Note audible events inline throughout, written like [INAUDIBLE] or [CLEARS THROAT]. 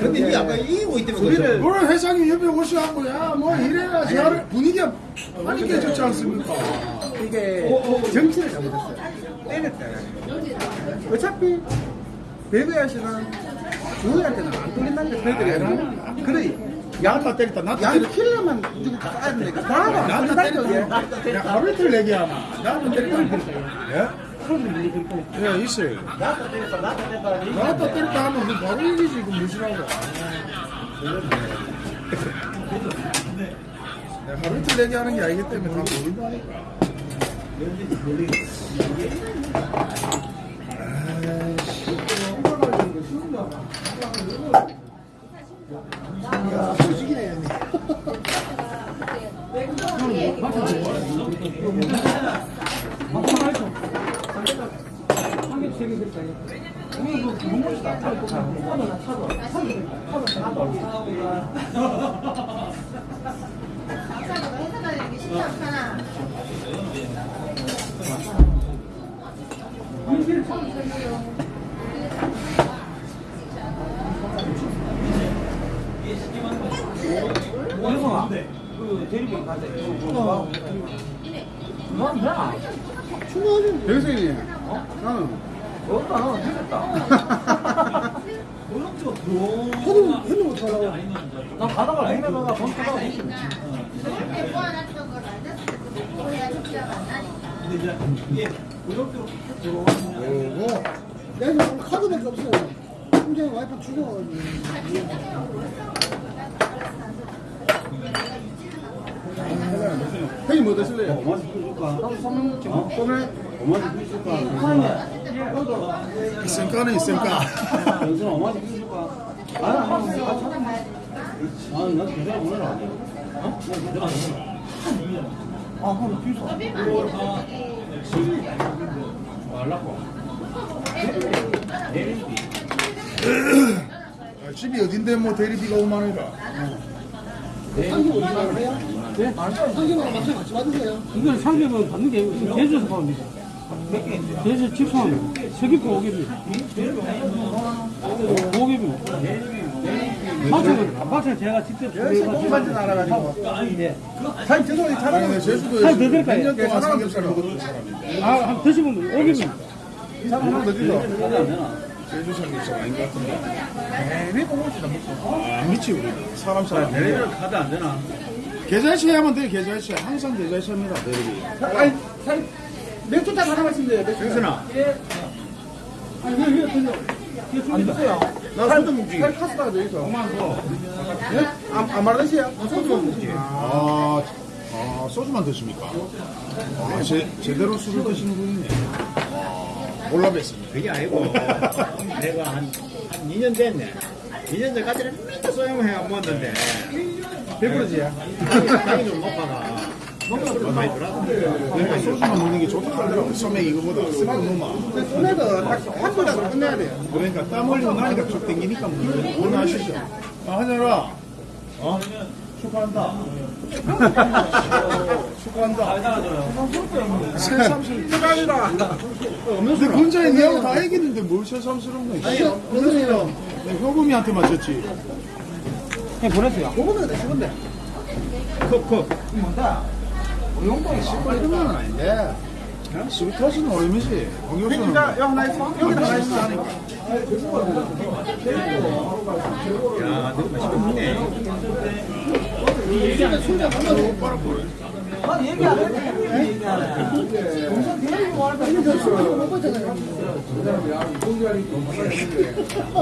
근데 니 아까 이기고 있다며 우리를 그런 회장님 옆에 오셔갖고 야뭐 이래야 저래 분위기가 많이 깨졌지 않습니까? 이게 정치를 잘못했어요. 때렸다. 어차피 배구야시는 주호한테는 안 뚫린다는 게 저희들이 그래. 나도 때렸다 나도 양 때렸다 킬러만 누구 까야 되니까 나도 안 나도. 때렸다 야 하루 이틀 얘기하나 나도 때렸다 예? 예 있어요 나도 때렸다 나도 때렸다 나도 때렸다 하면 그 바로 이기지 그 무시라고 내가 하루 이틀 얘기하는 게 아니기 때문에 다 보인다니까 해석하는 게 쉽지 않잖아. 원성아 그 대리병 가자 넌 뭐야 백승이 나는 어따 너 되겠다 어렵죠 들어 해는 못하라고. 나 가다가 돈 타다가 저렇게 모아놨던 걸 알았을 때 해야 적자가 안 나니까. 근데 이제 이게 어렵도록 들어오면 오고 내가 지금 카드밖에 없어요. 심지어 와이프 죽어가지고. 형님 뭐 드실래요? 어머니 줄까? 오늘 어머 난 오늘 안 해. 어? 난안 해. 아 그럼 뒤서 말라고 아, 집이 어딘데 뭐 대리비가 5만 원이라 한개 5만 원 해요? 네? 한 개만 맞춰 같이 받으세요. 이건 상ገብ은 받는 게 제주에서 받는 거 제주 직수하면 서귀포 오개비. 오개비. 마찬가지 마찬가지 제가 직접 똥만지 알아가지고. 사장님 죄송해요. 아니 잘하고 내 제주도에서 한더 될까요? 100년 동안 삼겹살 먹었던 사람인데 아, 한 드시면 오개비. 어디서 가자 안 되나? 제주 삼겹살 아닌 것 같은데. 괜히 똥만지다 먹고. 아 미치 우리. 사람 사람. 내리를 카드 안 되나? 계좌이체 하면 돼요 계좌이체 항상 계좌이체입니다 대리비 아니, 사장님 맥주 딱 하나만 있으면 돼요. 맥주. 영순아 아니, 왜, 왜, 그죠? 안 됐어요. 나 소주 먹지 살 카스가 돼 있어. 예? 안, 안 말하시요? 소주만 먹지. 아, 아 소주만 드십니까? 아, 제, 제대로 술을 드시는 분이네 아, 몰라뵀습니다 그게 아니고 내가 한, 한 2년 됐네 2년 전까지는 맨날 소형해 안 먹었는데 100%지야. 당이 좀 높아가 그러니까 소주만 먹는 게 좋다 하더라고 소맥 이거보다 쓰고 너무 손에도 딱한 번이라도 끝내야 돼요. 그러니까 땀 흘리고 나니까 쭉 땡기니까 뭐 오늘 하시죠 아 하늘아 어? 축하한다 축하한다 새삼스러워 축하합니다. 근데 근자에 니하고 다 얘기했는데 뭘 새삼스러운 거야 아니, 내 효금이한테 맞췄지 그냥 보냈어요 내 죽은데. 컵컵 용돈 이 빨리 이런 건 아닌데. 스위트하시는 어림이지. 공교수는 자, 여기 하나 있어. 여기 하나 있어. 야 너무 맛있게 먹네.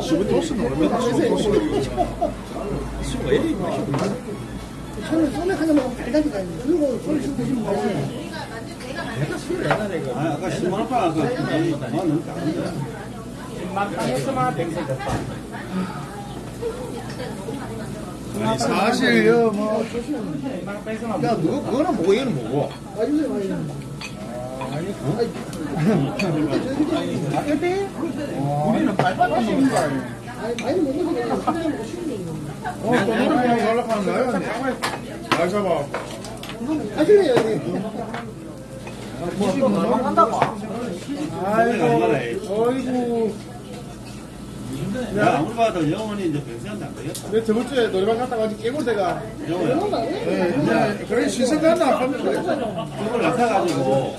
스위트하시는 어림이다. 스위트하시는 술가 이리 맛있고 손에 하나 먹으면 달달이가 있는데. 그리고 손에 좀 드시면 돼요. 내가 술을 옛날에 그 아, 아까 10만 원그 아, 너무 작은데 만땅했으면 백세 됐다 아니 사실요 뭐야 그거 그거는 뭐고 얘는 뭐고 맞으세요, 맞으세요. 우리는 빨빨 먹는 거 아니야 아니, 많이 먹으면 그냥 그냥 먹고 싶은 거. 어, 또 노래방 연락하는 거야? 잘 잡아. 하실래요, 형님? 또 놀러 간다고 아이고, 어이 구. 야, 아무리 봐도 영원히 이제 변세한다 안 되겠다. 내 저번 주에 노래방 갔다가 아직 깨골대가 영원히. 네, 이제 그래 갔나 하면. 그걸 맡아가지고,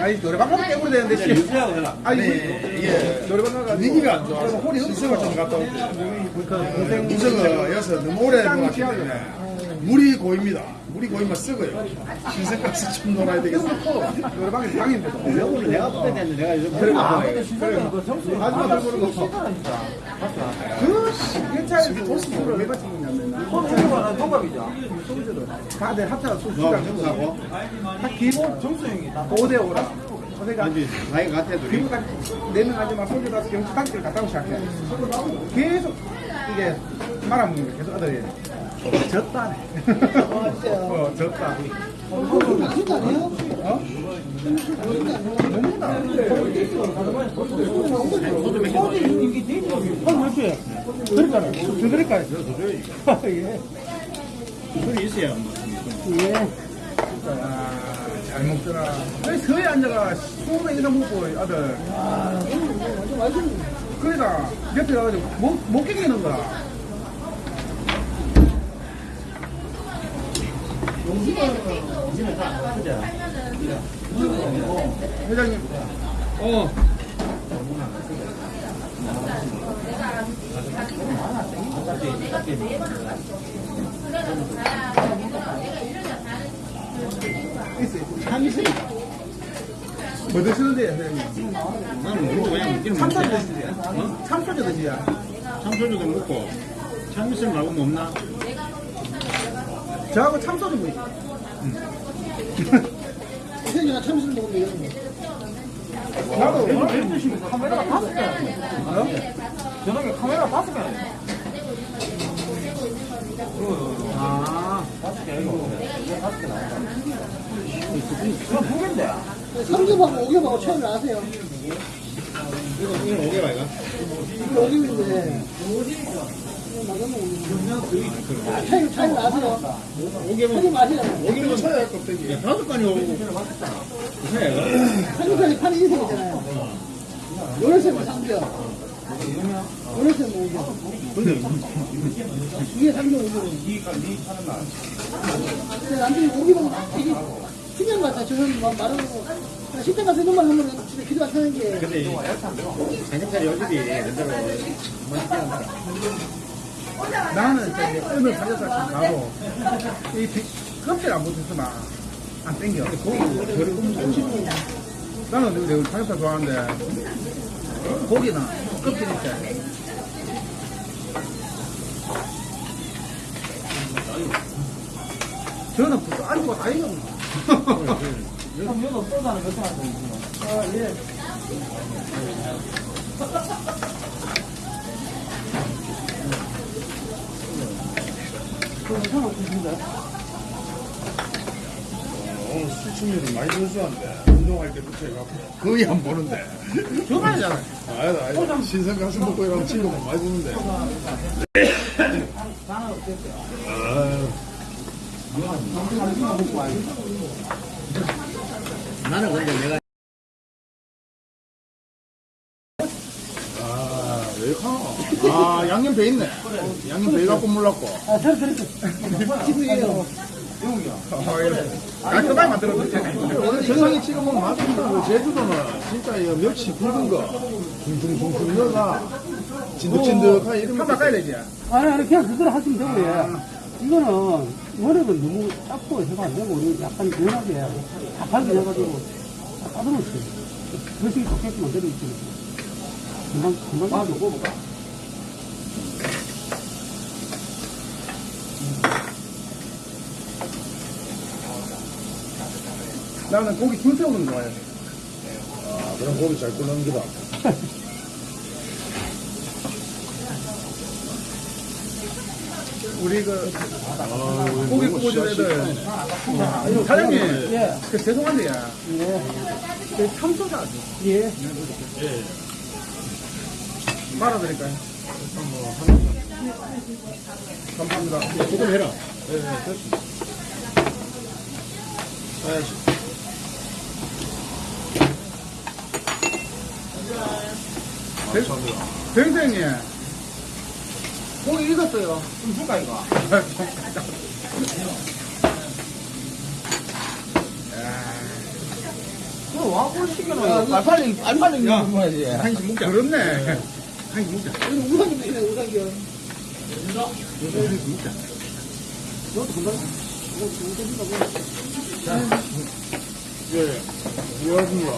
아니 노래방 가면 깨부리 되는데 이제 씨. 유지하고 해라. 아니 이게 노래방 가가지고 분위기가 안 좋아서 홀이 신생을 좀 갔다. 동생 무서가 여서 너무 오래 놀았기. 때문에 물이 고입니다. 물이 고이면 썩어요. 신생 가서 좀 놀아야 되겠어. 노래방에 방인데. 영원히 내가 됐는데 내가 요즘 그래. 근데 신사는 그 점수 마지막 들고 그런 거그 일차에서 도수를 왜 맞춘 거냐면 소주가 동갑이죠 다들 합쳐서 너 소주랑 점수하고? 다 기본 정수 형이 5대 5라. 그러니까 아니, 나이 같아, 둘이. 기본까지 네명 하지만 소주 가서 경치 단기를 갔다 오고 시작해. 계속 이게 말아먹는 거 계속 아들이 졌다 어 졌다? 어? 그러니까, 저 그러니까. 예. 술이 있어야. 예. 아, 잘 먹더라. 왜 서에 앉아가 20명 이상 먹고, 아들. 그러니까, 옆에 가가지고 못, 못 깨기는 거야. 이제는 다안 크잖아. 회장님. 어. 뭐 드시는데요, 회장님? 나는 모르고 그냥 먹기는 참소주. 드시지? 참소주 드시지? 참소주도 먹고, 참이슬 말고 뭐 없나? 저하고 참소주 뭐 있어? 선생님가 참술 먹으면 이런 거. 나도 오늘 12시 카메라가 다섯 개 어? 저녁에 카메라 다섯 개 아, 다섯 개 이거. 다섯 개 나온다. 그럼 두 개인데. 3개하고 5개하고 차이를 아세요? 이거, 이거 오게 봐이가? 이거 5개인데. 차이를, 차이를 아세요? 형님 아시잖아요. 여기는 차야 껍데기. 다섯 간이 오고. 이상해가? 한국까지 판이 인생이잖아요. 요래서는 3개. 요래서는 5개. 근데, 이게 3개 5개. 니가, 니 파는 날. 근데 남편이 5개 먹으면 되게 신기한 것 같아요. 저는 막 말하고. 식당 가서 기대가 사는 게. 근데, 삼겹살이 어디지? 그대로. 나는 저기 오늘 삼겹살 가고 이 비- 껍질 안 붙었으면 안 땡겨. 나는 내가 삼겹살 좋아하는데 고기는 껍질 있지. 저는 붙어 안고 다 익은 거. 그럼 이거 없어서는 몇 시간 아, 예. 오늘 수치료를 많이 준수한데 운동할 때부터 해갖고 거의 안 보는데. 좋아하잖아. 아니다, 아니다. 신생 가서 먹고 이러면 친구가 많이 보는데. 아유. 나는 근데 내가 아, 양념 배 있네. 양념 배 갖고 몰랐고. 아, 저는 그렇게. 기분이에요. 깔끔하게 만들어줬지. 오늘 세상에 찍어 먹으면 맛있다. 그 제주도는 진짜 이 멸치 굵은 거, 둥둥둥둥 넣어가 진득진득하게 이런 거. 까야 되지. 아니, 아니, 그냥 그대로 하시면 되고, 예. 이거는, 원액은 너무 작고 해가 안 되고, 약간 연하게, 자판기 해가지고, 까다로웠어요. 그릇이 좋게끔 만들어 있지. 금방, 금방. 아, 먹어, 먹어. 나는 고기 거 좋아해. 아, 그럼 고기 잘 끓는 거다. [LAUGHS] 우리 그 아, 고기 구워준 애들. 아, 사장님, 예. 그 죄송한데요. 그 참소자 아주 예. 말아드릴까요? 감사합니다. 조금 해라. 감사합니다. 병생님 고기 익었어요. 좀 줄까, 이거? 너 와고 시켜놓은 거. 빨리, 빨리, 빨리 야. 먹어야지. 한식 먹자 그렇네 한식 먹자 이거 우상이 무시네, 우상이. 한식 먹자 예, 고맙습니다.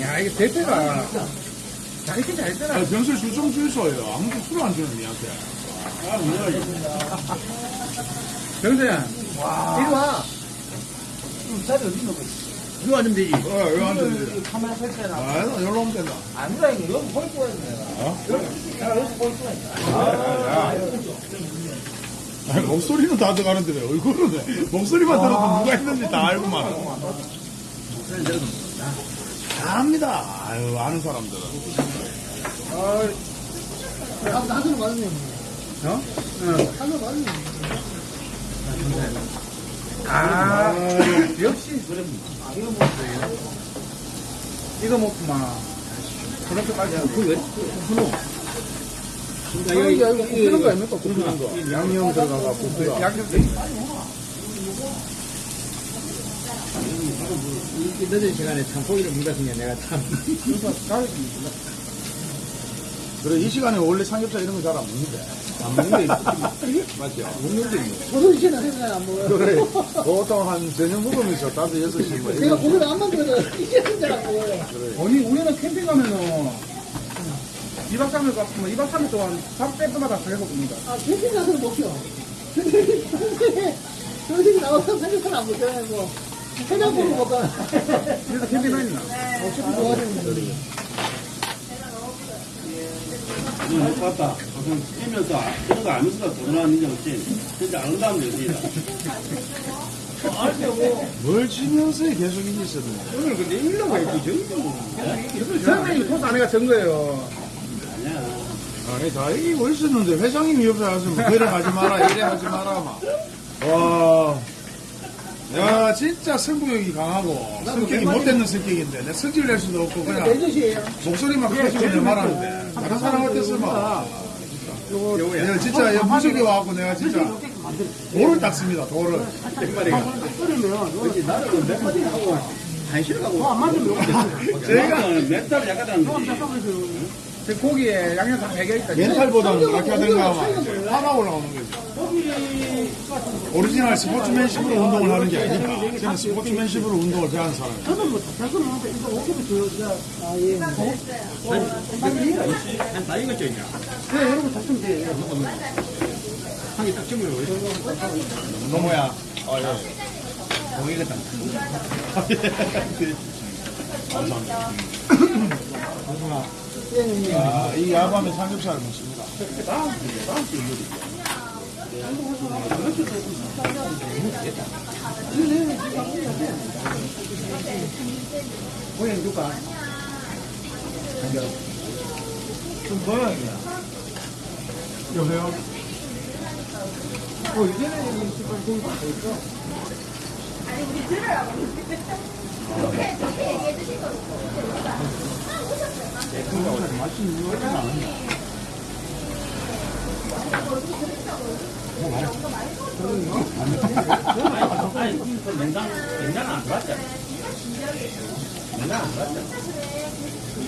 야 이게 대패가 잘있긴 잘했잖아 아, 병실 술좀 주소요. 아무도 술안 주는 니한테. 아, 뭐야, 이거. 병생 이리 와. 음, 자리 어디 있는 거지? 이거 앉으면 되지 어, 여기 앉아있는데. 여기 카메라 설치해놔. 아, 여기로 오면 된다. 아니라, 이거 여기 볼 거야, 내가. 어? 내가 여기 볼 거야. 아니, 목소리는 다 들어가는데 왜 얼굴은 왜? 목소리만 들어도 누가 했는지 다 알고 말아. 다 압니다. 아유, 아는 사람들은. 아, 나도 맞네. 어? 응. 나도 맞네. 아, 역시. 이거 먹구만. 그렇게 빨리 하고. 그 왜? 야, 이거, 이거 굽는 거 아닙니까? 굽는 거. 양념 들어가가 굽는 양념 늦은 시간에 참 고기를 먹었으면 내가 참. 그래, 이 시간에 원래 삼겹살 이런 거 잘 안 먹는데. 안 먹는 게 있지. 맞죠? 먹는 게 있네. 저도 나 생각 안 먹어요. 그래, 보통 한 저녁 먹으면서 다섯 여섯 시 뭐. 내가 고기를 안 만들어도 이제 생각 안 먹어요. 아니, 우리는 캠핑 가면은 2박 3일 갔으면 2박 3일 동안 밥 때마다 계속 굽니다. 아, 캠핑 가서는 먹죠. 근데 평소에 나와서 삼겹살 안 먹잖아요, 뭐. 해장국을 먹거나. 그래서 캠핑 다니나? 어차피 좋아하는 이거 못 봤다. 무슨 뛰면서 이런 거 도전하는 인정 없지. 진짜 안 온다면 되지. 뭘 치면서 계속 있었네. 오늘 근데 일로 가야지, 선생님 토스 안해가 전 거예요. 아니야. 아니, 다 이기고 있었는데, 회장님이 옆에 와서 뭐, 그래 하지 마라, 이래 하지 마라, 막. 와. 야, 진짜 승부욕이 강하고, 성격이 못되는 성격인데, 내 성질 낼 수도 없고, 그냥. 목소리만 커지고 내 말하는데, 다른 사람 같았으면, 내가 진짜 야, 무속에 와갖고 내가 진짜 돌을 닦습니다, 돌을. 나는 몇 마디 하고, 한시를 가고. 제가 멘탈 약하다는 거지. 제 고기에 양념 다 배겨 있다. 멘탈보다는 그렇게 하든가 화가 올라오는 거지. 오리지널 스포츠맨십으로 운동을 하는 게 아니니까. 저는 스포츠맨십으로 운동을 좋아하는 사람이에요. 저는 뭐, 자꾸는 하는데, 이거 5kg 줘. 아, 예. 나 이거 쩌냐. 그래, 여러분 작성 돼. 한개 딱 주면 너무야. 아, 예. 동이겠다. [LAUGHS] [LAUGHS] 감사합니다. 예, 예. 아, 이 야밤에 삼겹살을 먹습니다. 고양 줄까? 좀 모양이야. 여보세요? 어, 이제는 이 시간 고기 다 있어. 아니, 그 냉장, 냉장 안 들어왔잖아.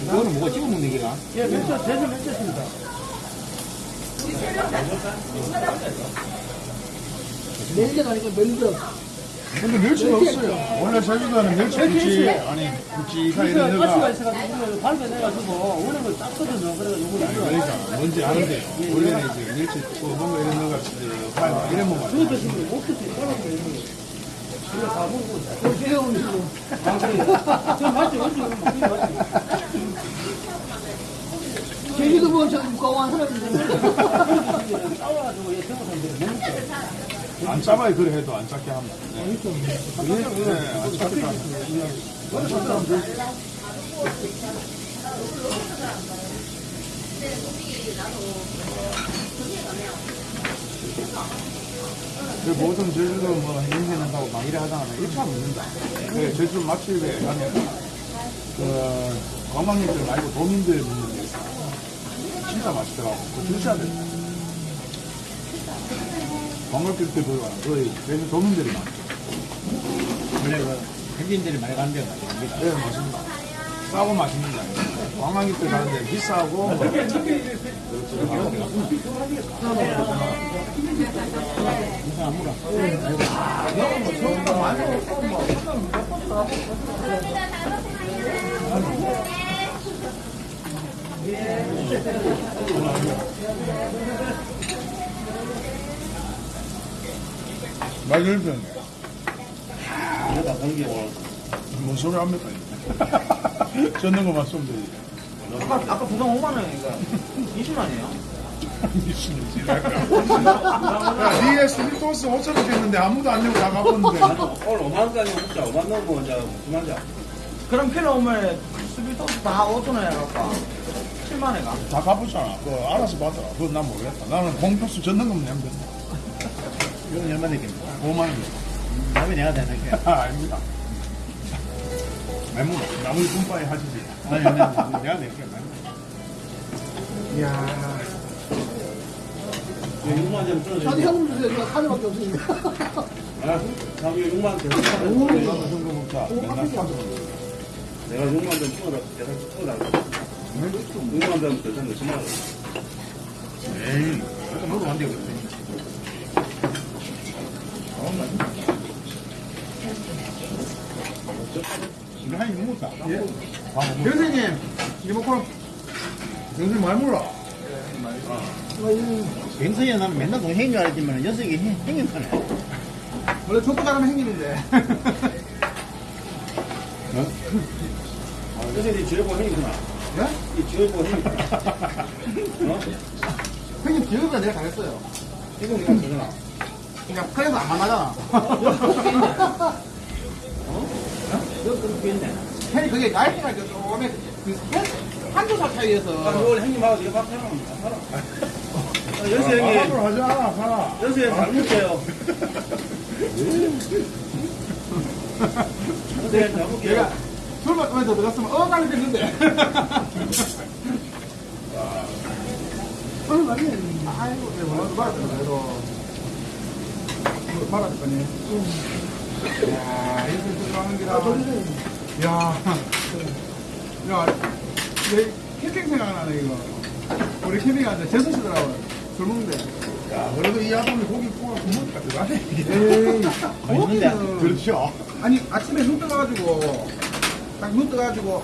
이거는 뭐가 찍어 먹는 게가? 예, 몇 대전 맺혔습니다. 멜젓 아니고 멜젓. 근데 멸치가 없어요. 원래 제주도는 멸치 굴지, 아니, 굴지가 이런 가스가 데가. 있어가지고 발견해가지고 원래는 땄거든요. 그래가지고 이거 아니라 그러니까, 뭔지 아는데, 원래는 이제 멸치, 또 뭔가 이런 데가 진짜, 파이 이래 먹어요. 그거 드시면 못 드세요. 떨어져 있는 거. 그래 다 먹고. 그 새로운 식으로. 아 그래. 저 맞지 맞지 맞지 맞지. 제주도 뭐, 저, 무거운 사람인데. 싸워가지고 얘 태국 사람들이 못 먹죠. 안 짜봐야 그래 해도 안 작게 합니다. 네. 네, 안 작게 합니다. 그 보통 제주도 뭐 행세 난다고 막 이래 하잖아. 1차 먹는다. 그 제주 맛집에 가면 그 관광객들 말고 도민들 먹는 데 있어. 진짜 맛있더라고. 그거 드셔야 돼. 관 광객들보다 거의 제주 도민들이 많아. 원래 그 현지인들이 많이 가는 데가 여기다. 네, 맞습니다. 싸고 맛있는 데 아니에요. 관광객들 가는 데 비싸고 맛있는 여기다 공기 올. 뭔 소리 합니까? 젓는 [LAUGHS] 것만 쏘면 되지. 아까, 아까 부당 5만 원이니까 20만이에요. 미친놈 지랄이야. 니에 스리토스 5천 원 줬는데 아무도 안 내고 다 갚았는데. 오늘 5만원까지 먹자. 5만 넣고 이제 그만 자. 그럼 필요 오면 스비토스 다 5천 원에 갈까? 7만 원에 가. 다 갚았잖아. 그거 알아서 받더라. 그건 난 모르겠다. 나는 공표수 젓는 것만 내면 된다. 이건 얼마 내겠습니까? 5만 원. 다음에 내가 되는 게. 아, [LAUGHS] 아닙니다. 말문 나머지 분파에 하시지. 아니, 내가, 내가 낼게. 이야. 6만 점 떨어져. 현금 주세요. 제가 카드밖에 없으니까. [LAUGHS] 아, 자기 6만 점. 이거 정도 먹자. 맨날 사서. 내가 6만 점 찍어라. 내가 찍어달라. 6만 점 대상 10만 원. 에이, 그래도 먹으면 안 되고. 이거. 정신 많이 물어. 병선이 나는 맨날 동생인 줄 알았지만 녀석이 행인하네. 원래 족구 잘하면 행님인데. 그래서 이 지뢰보 행이구나. 예? 이 지뢰보 행. [LAUGHS] 어? 형님 기억보다 내가 잘했어요. 이거 내가 되잖아. 그러니까 그래서 안 만나잖아. 너 했네. 형이 그게 나이트가 그 조금의 그 한두 살 아, 차이에서 이걸 행님하고 네가 밥 해놓으면 다 살아. 아, 연수 아, 형님. 앞으로 하지 않아, 살아. 연수 형님 잘 먹게요. 연수 형님 잘 먹게요. 내가 술 먹으면서 들었으면 어가리 됐는데. 오늘 많이 아이고, 내가 말았잖아, 그래도. 말았을 거니. 야, 이렇게 들어가는 기라. 야, 야, 내 캠핑 생각나네, 이거. 우리 캠핑 갔는데 재수시더라고요. 술 먹는데. 야, 그래도 이 아줌이 고기 구워 구멍가 들어가네. 에이, 거기는. 그렇죠. 아니, 아침에 눈 떠가지고, 딱 눈 떠가지고,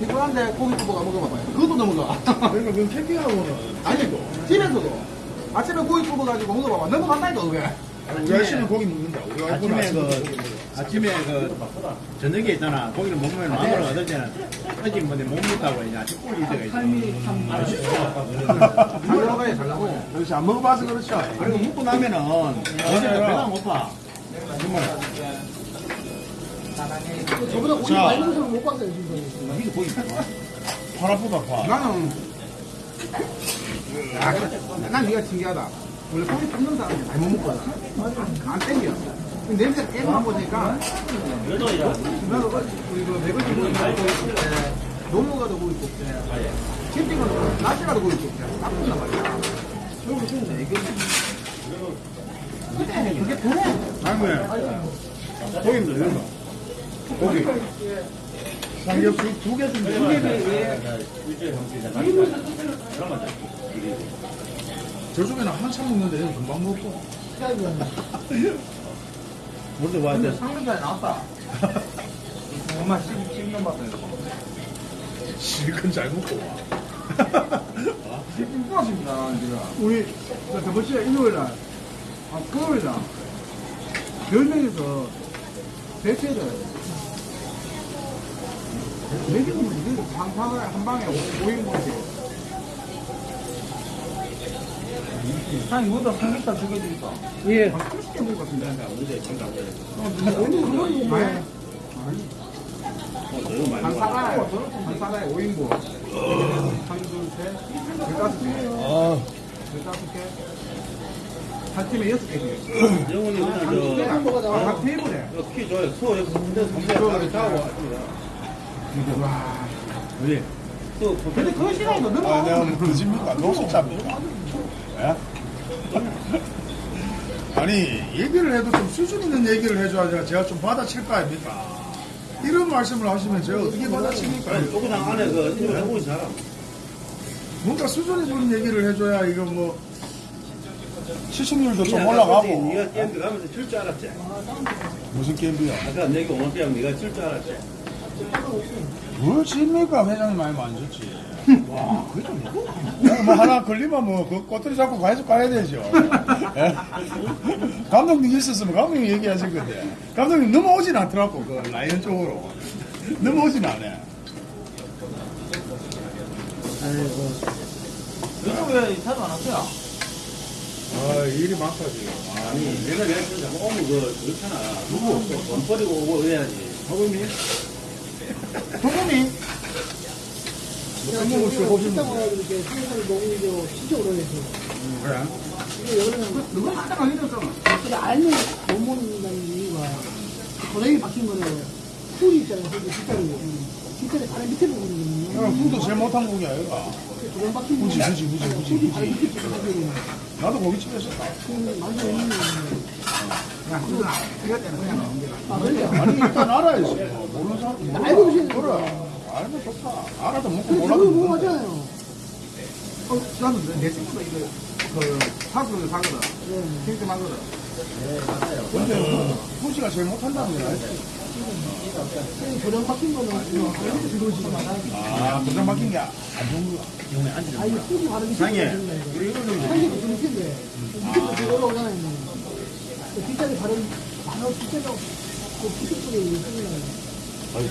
피곤한데 고기 굽어가 먹어봐봐요. 그것도 넘어가. 그러니까 그 캠핑하고는 아니, 집에서도. 아침에 고기 굽어가지고 먹어봐봐. 넘어간다니까, 그게. 우리 아저씨는 고기 먹는다. 우리 와이프는 아침에 아침에 그, 아침에 그, 저녁에 있잖아. 고기를 먹으면 마음을 얻을 때는, 어제 뭐내 못 먹다고 이제 아침 꿀이 때가 있어. 잘 나가야 잘 나가야. 그렇지 안 먹어봐서 그렇죠. 그리고 먹고 나면은, 어제 배가 고파. 저보다 고기 자. 많이 먹는 사람 못 봤어요, 지금. 이거 고기 아프다 파. 나는, 아, 그래. 난 네가 신기하다. 원래 고기 굽는 사람이 많이 못 먹거든. 안 땡겨. 계속 안 보니까, 그- 그 매거진 고기 굽을 때, 농무 가도 고기 굽때 캠핑 가도 낮에 가도 고기 굽때 나쁜단 말이야. 그리고 좀 이게, 그게 편해. 아니 고기 먹는다. 고기. 삼겹살 두개 준대. 돼. 저쪽에는 한참 먹는데 얘는 금방 먹고. [LAUGHS] 물도 와야 돼. 상근자에 나왔다. 정말 10년 봤어요. 실컷 잘 먹고 와. 지금 꾸었습니다, 지금. 우리, 저 저번 주에 일요일 날, 아, 토요일 날, 10명에서 대체를, 매기는 이게 한 방에, 한 방에 5인분씩. 한 이거보다 삼겹살 두개 드릴까? 예. 한 30개 먹을 것 같은데. 뭐, 어, 한 먹어. 사가에, 한 사가에 5인분. 한, 둘, 셋, 열다섯 개. 아, 열다섯 개. 한 팀에 여섯 개. 영훈이 그냥 아, 나와. 각 테이블에. 저, 키 줘요. 소, 여기 군대 선배 자고 왔습 니다. 와. 왜? 또, 근데 그거 싫어하니까 너무 아, 내가 뭐 그집니까? 노숙자입니까? 예? 아니, 얘기를 해도 좀 수준 있는 얘기를 해줘야 제가 좀 받아칠 거 아닙니까? 이런 말씀을 하시면 제가 어떻게 받아칩니까? 조그당 안에 그, 일을 해보기 잘함. 뭔가 수준 있는 얘기를 해줘야 이거 뭐, 시청률도 좀 네가 올라가고. 게임 가면서 질줄 알았지? 무슨 게임이야? 아까 내가 오늘 때문에 네가 질줄 알았지? 뭘 집니까? 회장님 많이 만졌지. 와, 그게 좀뭐 하나 걸리면 뭐, 그 꼬투리 잡고 가야지 가야 되죠. 예? 감독님 있었으면 감독님 얘기하실 건데. 감독님 넘어오진 않더라고, 그 라이언 쪽으로. 넘어오진 않아. 요즘 왜 자주 안 왔어요? 아, 일이 많다, 지금. 아니, 내가 내가 진짜 오면 그, 그렇잖아. 누구? 돈 버리고 오고 해야지. 소금이? 소 뭐 이거 식당 와가지고 이렇게 삼겹살 먹는 게 진짜 오래돼서. 그래. 이게 여름에 식당 가기 전에 근데 알면 못 먹는다는 이유가 고랭이 박힌 거는 풀이 있잖아요. 그 뒷다리. 뒷다리 바로 밑에 보거든요. 야, 후도 제일 못한 후지, 거는 후지, 후지, 후지, 풀이 바로 후지. 밑에 보거든요. 나도 고깃집에 있었다. 그럼 많이 없는 거예요. 야, 그거 이거 때는 그냥 나온 게 아, 그래요? 아니, 일단 알아야지. 뭐, 모르는 사람. 몰라. 알고 계시는 그래. 알면 좋다. 알아도 먹고 몰라도 먹는다. 하잖아요. 어, 나도 내 친구도 이거 그 사수를 사거든. 네. 필좀 하거든. 근데 후지가 제일 못한다는 거야. 고랭 박힌 거는 그냥 바로 밑에 들어오지만 아, 도장 막힌 게안 좋은 거야. 아, 이게 풀이 바로 밑에 상해. 우리 이거 좀 한개도 좀 밑에도 되게 올라오잖아요. 그 뒷다리 바로 바로 밑에가 그 피부쪽에 있는 아니,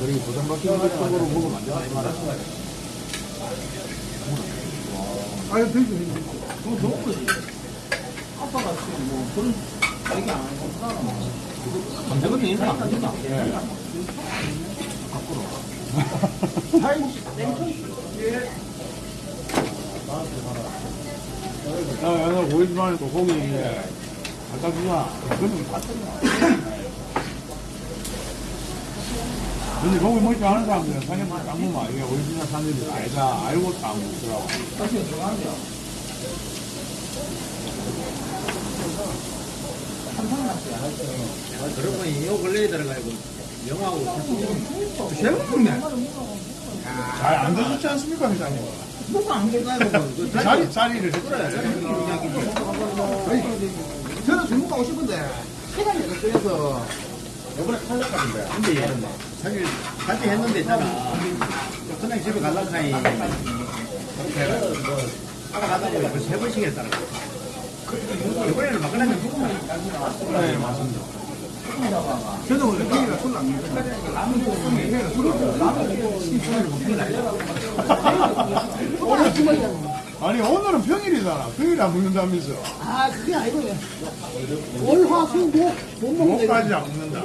막힌 것 쪽으로? 이 말이야. 아유, 되지, 되지. 그거 좋은 거지. 아빠가 지금 뭐 그런 얘기 안 하는 거구나. 감정은 인사 안 하잖아. 야, 야, 너 보이지 말고 고기 주자. 그러면 다 뜯어. 근데 고기 먹지 않은 사람들은 삼겹살 딱 먹으면 이게 오리지널 삼겹살 아니다. 알고 딱 먹더라고. 사실 들어가는데요. 그런 거이 요 근래에 들어가고 영화하고 제일 먹네. 잘안 드셨지 않습니까, 회장님? 뭐가 안? 그 자리, 자리를 했잖아요. 저는 중국 가고 싶은데 시간이 안 걸려서 요번에 탈락하던데. 근데 얘는 막, 사실, 같이 했는데 있잖아. 그냥 집에 갈라고 하니, 그렇게 해가지고, 뭐, 따라가다 보니까 벌써 세 번씩 했다는 거. 이번에는 막 그냥 조금만. 네, 맞습니다. 저는 원래 고기가 술을 안 먹거든요. 라면 먹으면 얘가 술을 안 먹어요. 라면 신선을 먹는 오늘 주말이잖아요. 아니, 오늘은 평일이잖아. 평일에 안 먹는다면서. 아, 그게 아니고요. 월, 화, 수, 목, 못 먹는 목까지 거. 안 먹는다.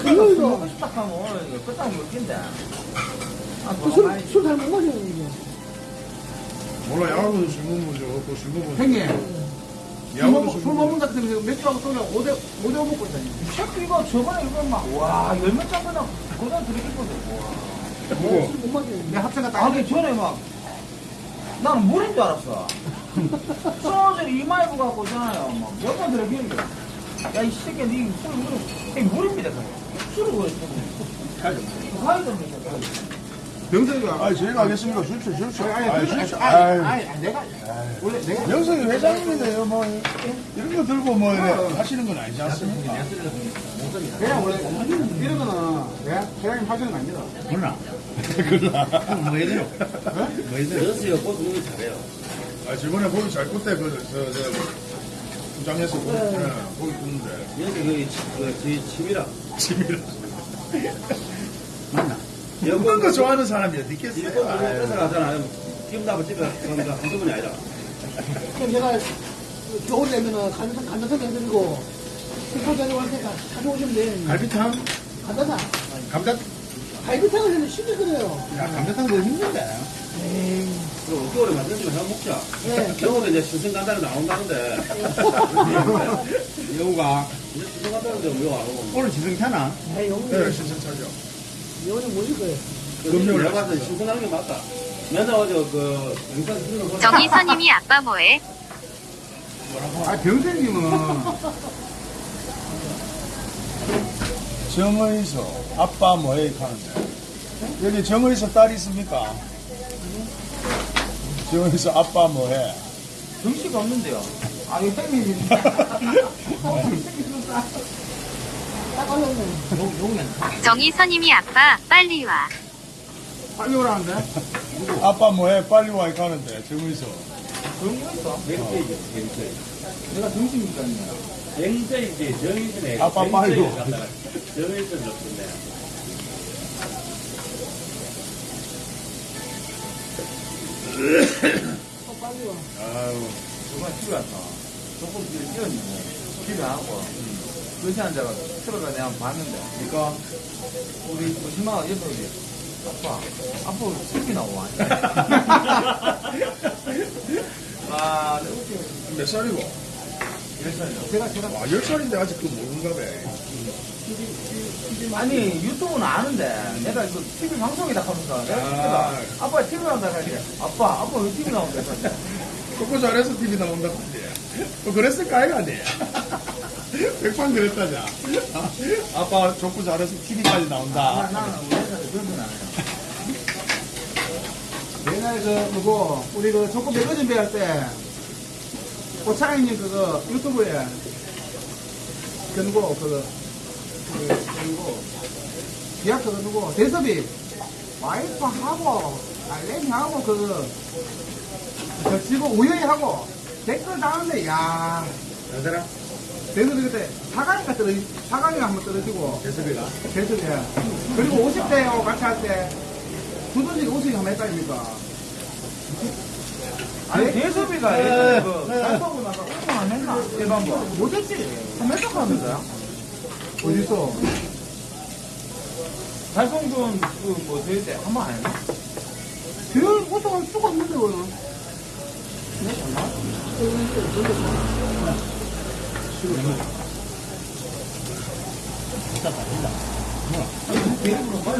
금요일도 딱 하면 오늘 이거 끝장 먹긴데. 아, 그 술, 술잘 못 마셔요, 이게. 몰라, 야구도 술 먹으면 저 없고, 술 먹으면. 형님, 술 야구도 먹- 술술 먹는 것 같으면 맥주하고 소주하고 5대, 5대 5 먹고 있다니. 이 새끼 이거 저번에 이거 막, 와, 열몇 잔 그냥 그냥 들이켰거든. 누구? 술못 마셔요. 내 합체가 딱 하기 전에 막, 나는 물인 줄 알았어. 소주를 이마이브 갖고 있잖아요. 막, 몇번 거. 야, 이 새끼, 니술 물, 이 물입니다. 그냥. 술을 왜 쓰고. 가야 됩니다. 병석이가 아니, 저희가 하겠습니까? 술취, 술취. 아니, 아니, 아니, 술취. 아니, 아이. 아니, 아니, 내가, 원래 내가, 명성이 회장님인데요, 뭐, 이런 거 들고 뭐, 이래 하시는 건 아니지 않습니까? 그냥 원래, 이런 거는, 회장님 하시는 거 아닙니다. 몰라. 그러나. 뭐 해드려. 뭐 해드려. 여수가 꽃거 잘해요. 아, 저번에 고기 잘 굽대, 그, 저, 저, 부장에서 고기, 네, 고기 굽는데. 여기 그, 그, 집이라. 집이라. 맞나? 먹는 거 좋아하는 사람이 어디 있겠어요? 보고 아유. 뺏어 가잖아. 기분 나빠 집에 가니까 한두 번이 아니라. 그럼 내가 겨울 되면은 간장, 간장석 해드리고, 식포 데리고 할 테니까 가져오시면 돼. 갈비탕? 간단하. 감자, 갈비탕을 해도 쉽게 끓여요. 야, 감자탕 더 힘든데. 그럼 어깨 오래 만들지만 해 먹자 네. 영어도 이제 신선간단에 나온다는데. [LAUGHS] 여우가. 이제 신선간단인데 왜안 오고? 오늘 지승 타나? 네, 영웅이, 네, 신선 차죠. 영웅이 뭐일 거예요. 금요일 내가 봤을 때 신선한 게 맞다. 맨날 어제 그, 영상 거 정희선님이 아빠 뭐해? 아, 병생님은 [LAUGHS] 정의서 아빠 뭐해 하는데 여기 정의서 딸 있습니까? 정의서 아빠 뭐해? 정씨가 없는데요. 아. 딱 어려우네. 정희선님이 아빠 빨리 와. 빨리 오라는데? 아빠 뭐해? 빨리 와 가는데 정의서 있어? 맹세이지, 맹세. 내가 정씨니까. 맹세이지, 정의선에. 아빠 빨리 와. 정의선 좋던데. 어, 빨리 와. 아유 정말 집에 왔어. 조금 뒤에 뛰었는데. 집에 하고. 그시 앉아가 틀어가 내가 봤는데. 그니까, 우리 조심하고 옆에 오지. 아빠, 아빠 왜 슬기 나와. 아, 내 웃겨. 몇 살이고? 이랬어요. 제가, 제가. 와, 10살인데 아직도 모르는가 봐. 아니, 유튜브는 아는데, 내가 이거 TV 방송이다 하면서, 내가 아. TV가, 아빠 TV 나온다 하지. 아빠, 아빠 왜 TV 나온다 했더니. 조금 잘해서 TV 나온다 근데 뭐 그랬을까 아이가 아니 백판 그랬다자 아빠 족구 잘해서 TV까지 나온다 나는 우리 회사에 그런 건안 해요. 옛날에 그, 그거, 우리 그 조금 배거 준비할 때, 오차장님 그거 유튜브에, 그 누구, 그, 그, 그 누구, 기약 그거 누구, 대섭이, 와이프하고, 알렌하고, 그, 저 지금 우연히 하고, 댓글 다는데, 야 여자랑? 대섭이 그때 사강이가 떨어, 사강이가 한번 떨어지고, 대섭이가? 대섭이. 그리고 50대하고 같이 할 때, 두더지 우승 한번 했다, 아닙니까? 아니, 대섭이가 예전에 그, 달성고 나서 운동 안 했나? 일반부. 못했지. 한번 했다고 하면서요? 어딨어? 달성군, 그, 뭐, 대회 때 한 번 안 했나? 그 우승할 수가 없는데, 그거는. 대리에 항상 뭐라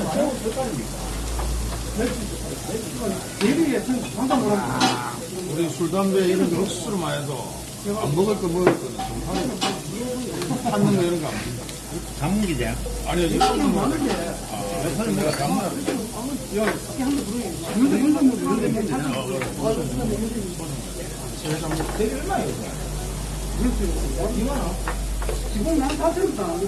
우리 술 담배 이런 거 억수로만 해도 안 먹을 거 먹을 거는 좀 하는 거. 찾는 거 이런 거안 먹는다. 장문기자. 아니요 이거 좀 먹는데 아 사실 내가 담나 되게 얼마예요? 지금 난 사실은 안 합니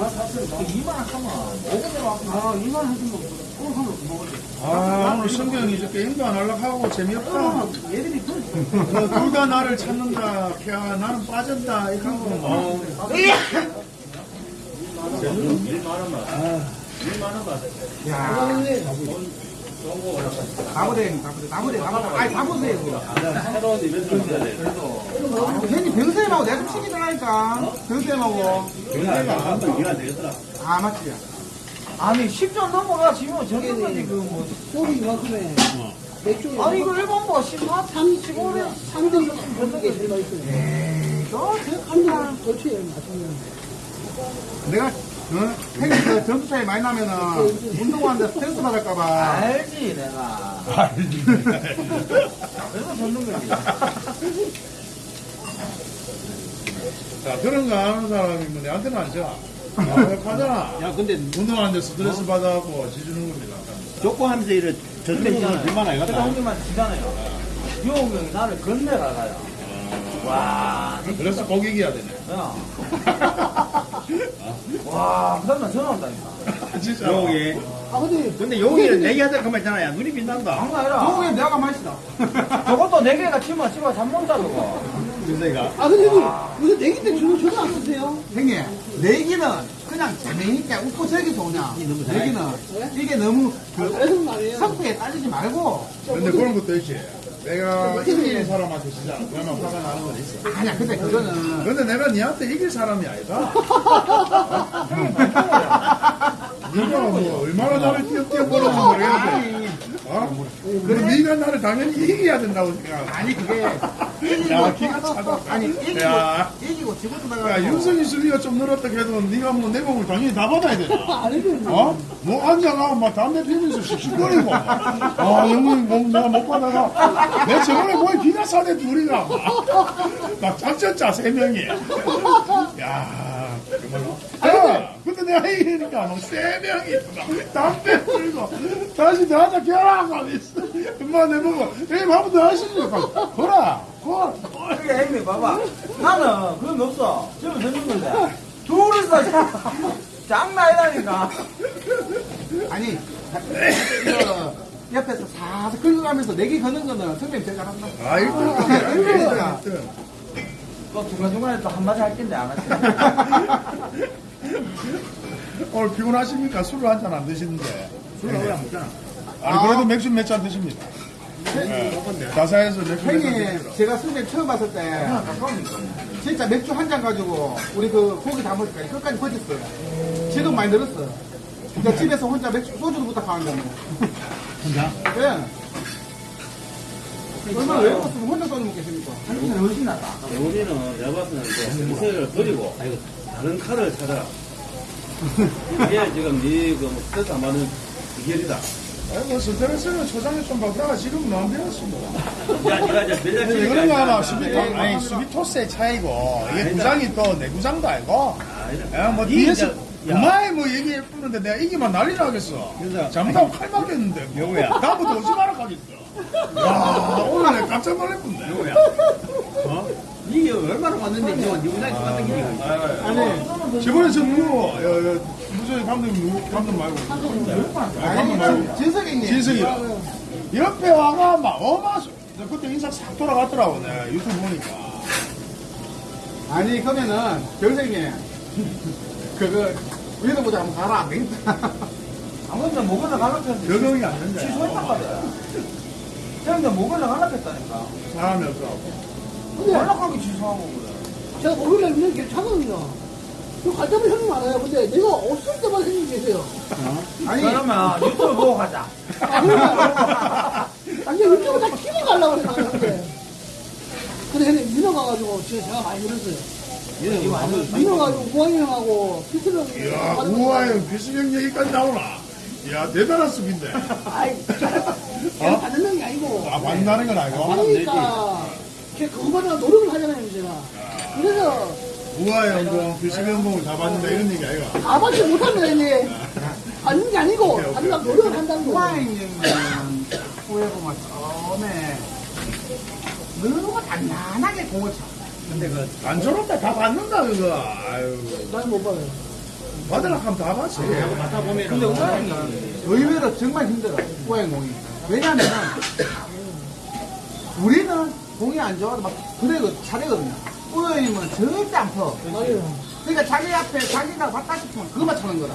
까? 아, 사실은. 2만 원 하면 5분에 와. 아, 이만 하시면, 오늘 하면 먹을래. 아 오늘 성경이 이제 게임도 안 하려고 하고 재미없다 그러면 얘들이 그, 둘다 나를 찾는다 야 나는 빠졌다 이거 하고 뭐. 1만 원만. 1만 원만. 야, 나무대, 나무대, 나무대, 나무대. 아니, 그거. 새로운 이벤트를 해야 돼. 그래도, 괜히 병쌤하고 내가 좀 시키더라니까. 병쌤하고. 경제가 한번 이해가 되겠더라. 아, 맞지. 아니, 10전 넘어가, 지금 전까지 그, 뭐. 소리 이만큼에 맥주. 아니, 이거 일본부가 14, 35에 3등 그런 게 들어가 있어요. 에이, 너, 한등 그렇지, 맛있는. 내가, 어? 형님, 그 점수 차이 많이 나면은, 운동하는데 스트레스 받을까봐. 알지, 내가. 알지 그래서 졌는 거지. 자 그런 거 아는 사람이 뭐 내한테는 안 줘. 하잖아 야, 근데 운동하는데 스트레스 받아갖고 지주는 겁니다 족구하면서 이래 이거 얼마나 내가 이거다. 형님만 지잖아요. 유홍 형이 나를 건네가가요. 와, 그래서 고객이야 되네 야. 와, 그 다음날 전화 온다니까. [LAUGHS] 진짜 여기. 아, 근데. 근데 여기는 내기하다 그만 있잖아. 야, 눈이 빛난다. 장난 아니라. 형님, 내가 맛있다. [LAUGHS] 저것도 네 개가 치면 집에 잠못 자고. 윤세가. 아, 근데 형님, 무슨 내기 때 주로 전화 안 쓰세요? 형님, 내기는 그냥 재미있게 웃고 즐기서 오냐. 내기는 이게 너무 그. 성패에 따지지 말고 근데 그런 것도 있지 내가 이기는 사람한테 진짜 그러면 화가 나는 건 있어. 아니야 근데 그거는 근데 내가 니한테 이길 사람이 아니다. [LAUGHS] 네가 뭐 얼마나 나를 뛰어뛰어 보는지 모르겠는데. 어? 그럼 네가 나를 당연히 이겨야 된다고 생각하고. 아니 그게 [LAUGHS] 야, 기가 차다. 아니 이기고 야. 이기고 지고도 야, 나가고 윤석이 수비가 좀 늘었다 해도 네가 뭐 내 몸을 당연히 다 받아야 되나? [LAUGHS] 아니면 어? 뭐 앉아가 막 담배 피면서 씩씩거리고 아 형님 뭐 내가 못 받아가 내 저번에 뭐에 기가 사대 둘이가 막, 막 작전 짜세 명이 야 정말로 야 근데 내가 이기니까 막세 명이 막 담배 들고 다시 나한테 결혼하고 있어 엄마 내 보고 형님 한번 더 하시니까 거라 거 그게 형님 봐봐. 나는 거 없어. 저는 젊은 건데. 둘이서 자- 장난 아니라니까. 아니 그 옆에서 사서 긁어가면서 내기 거는 거는 선생님 제가 한다 아 1등 1등 1등 또 중간중간에 또 한마디 할 텐데 안 할게. [LAUGHS] 오늘 피곤하십니까? 술을 한 잔 안 드시는데 술을 오래 안 먹잖아. 아니 그래도 맥주 몇 잔 드십니다. 네. 다사에서 맥주 형님. 제가 선생님 처음 봤을 때 진짜 맥주 한 잔 가지고 우리 그 고기 다 먹을 때까지 끝까지 버텼어요 지금 많이 늘었어 그러니까 집에서 혼자 맥주 소주도 부탁하는데 뭐 혼자? 예. 얼마나 외로웠으면 혼자 소주 먹겠습니까 한국은 훨씬 낫다. 우리는 내가 봤을 때는 이세를 버리고 다른 칼을 찾아라. 이게 지금 네그 스트레스 안 받는 비결이다. 아이고 스트레스는 초장에 좀 받다가 지금은 안 되었습니다. 야, 네가 이제 매장 이런 거 하나 수비 토 아니 수비 토스의 차이고 이게 구장이 또 내 구장도 알고 야뭐 뒤에서 그만에 뭐 얘기해 뿌는데 내가 이기면 난리 나겠어. 잘못하면 칼 맞겠는데 뭐. 다음부터 오지 마라 가겠어. 야 오늘 깜짝 놀랐군데. 어? 이게 얼마나 왔는데 이거 누구나 좋았던 게 이거. 아니. 저번에 저 누구 여, 여, 무슨 감독 누구 감독 말고. 아, 감독 말고. 진석이 형님. 진석이. 옆에 와가 막 어마 저 그때 인상 싹 돌아갔더라고 내가 유튜브 보니까. 아니 그러면은 경생님. 그거 위로 보자. 한번 가라. 안 되겠다. 아무튼 먹으러 가려했는데 적응이 안 된다. 취소했단 말이야. 형님 먹으러 가려했다니까. 사람이 없어 근데 연락하기 취소하고 그래. 제가 있는 게 괜찮거든요. 그갈 때마다 형님 많아요. 근데 내가 없을 때만 형님 계세요. 아니 그러면 유튜브 보고 가자. 아, [LAUGHS] 그러니까. 아니, 유튜브 다 키고 가려고 그랬는데. 근데 형님 민어 가가지고 제가 많이 늘었어요. 민어 가지고 우왕이 형하고 피트령 이야 우와형 비수경 얘기까지 나오나 이야 대단한 수비인데 아이, 제가 받는 게 아니고. 아 만나는 건 아니고 그러니까 걔 그거보다 노력을 하잖아요, 제가. 그래서 우와형 공 비수경 공을 다 받는다 이런 얘기 아이가 다 받지 못합니다, 형님. [LAUGHS] 받는 게 아니고, 받는 노력을 한다는 거. 후아행님은 후에 보면 처음에 너무 단단하게 공을 쳐 근데 그안 저런데 다 받는다 그거 아유 나는 못 받아요. 받으라 하면 다 받지 맡아 보면은 근데 우아형이 의외로 정말 힘들어 후아행 공이 왜냐면은 우리는 공이 안 좋아도 막 그래 잘하거든요 후아행님은 절대 안 퍼. 그러니까 자기 앞에 자기가 받다 싶으면 그것만 차는 거라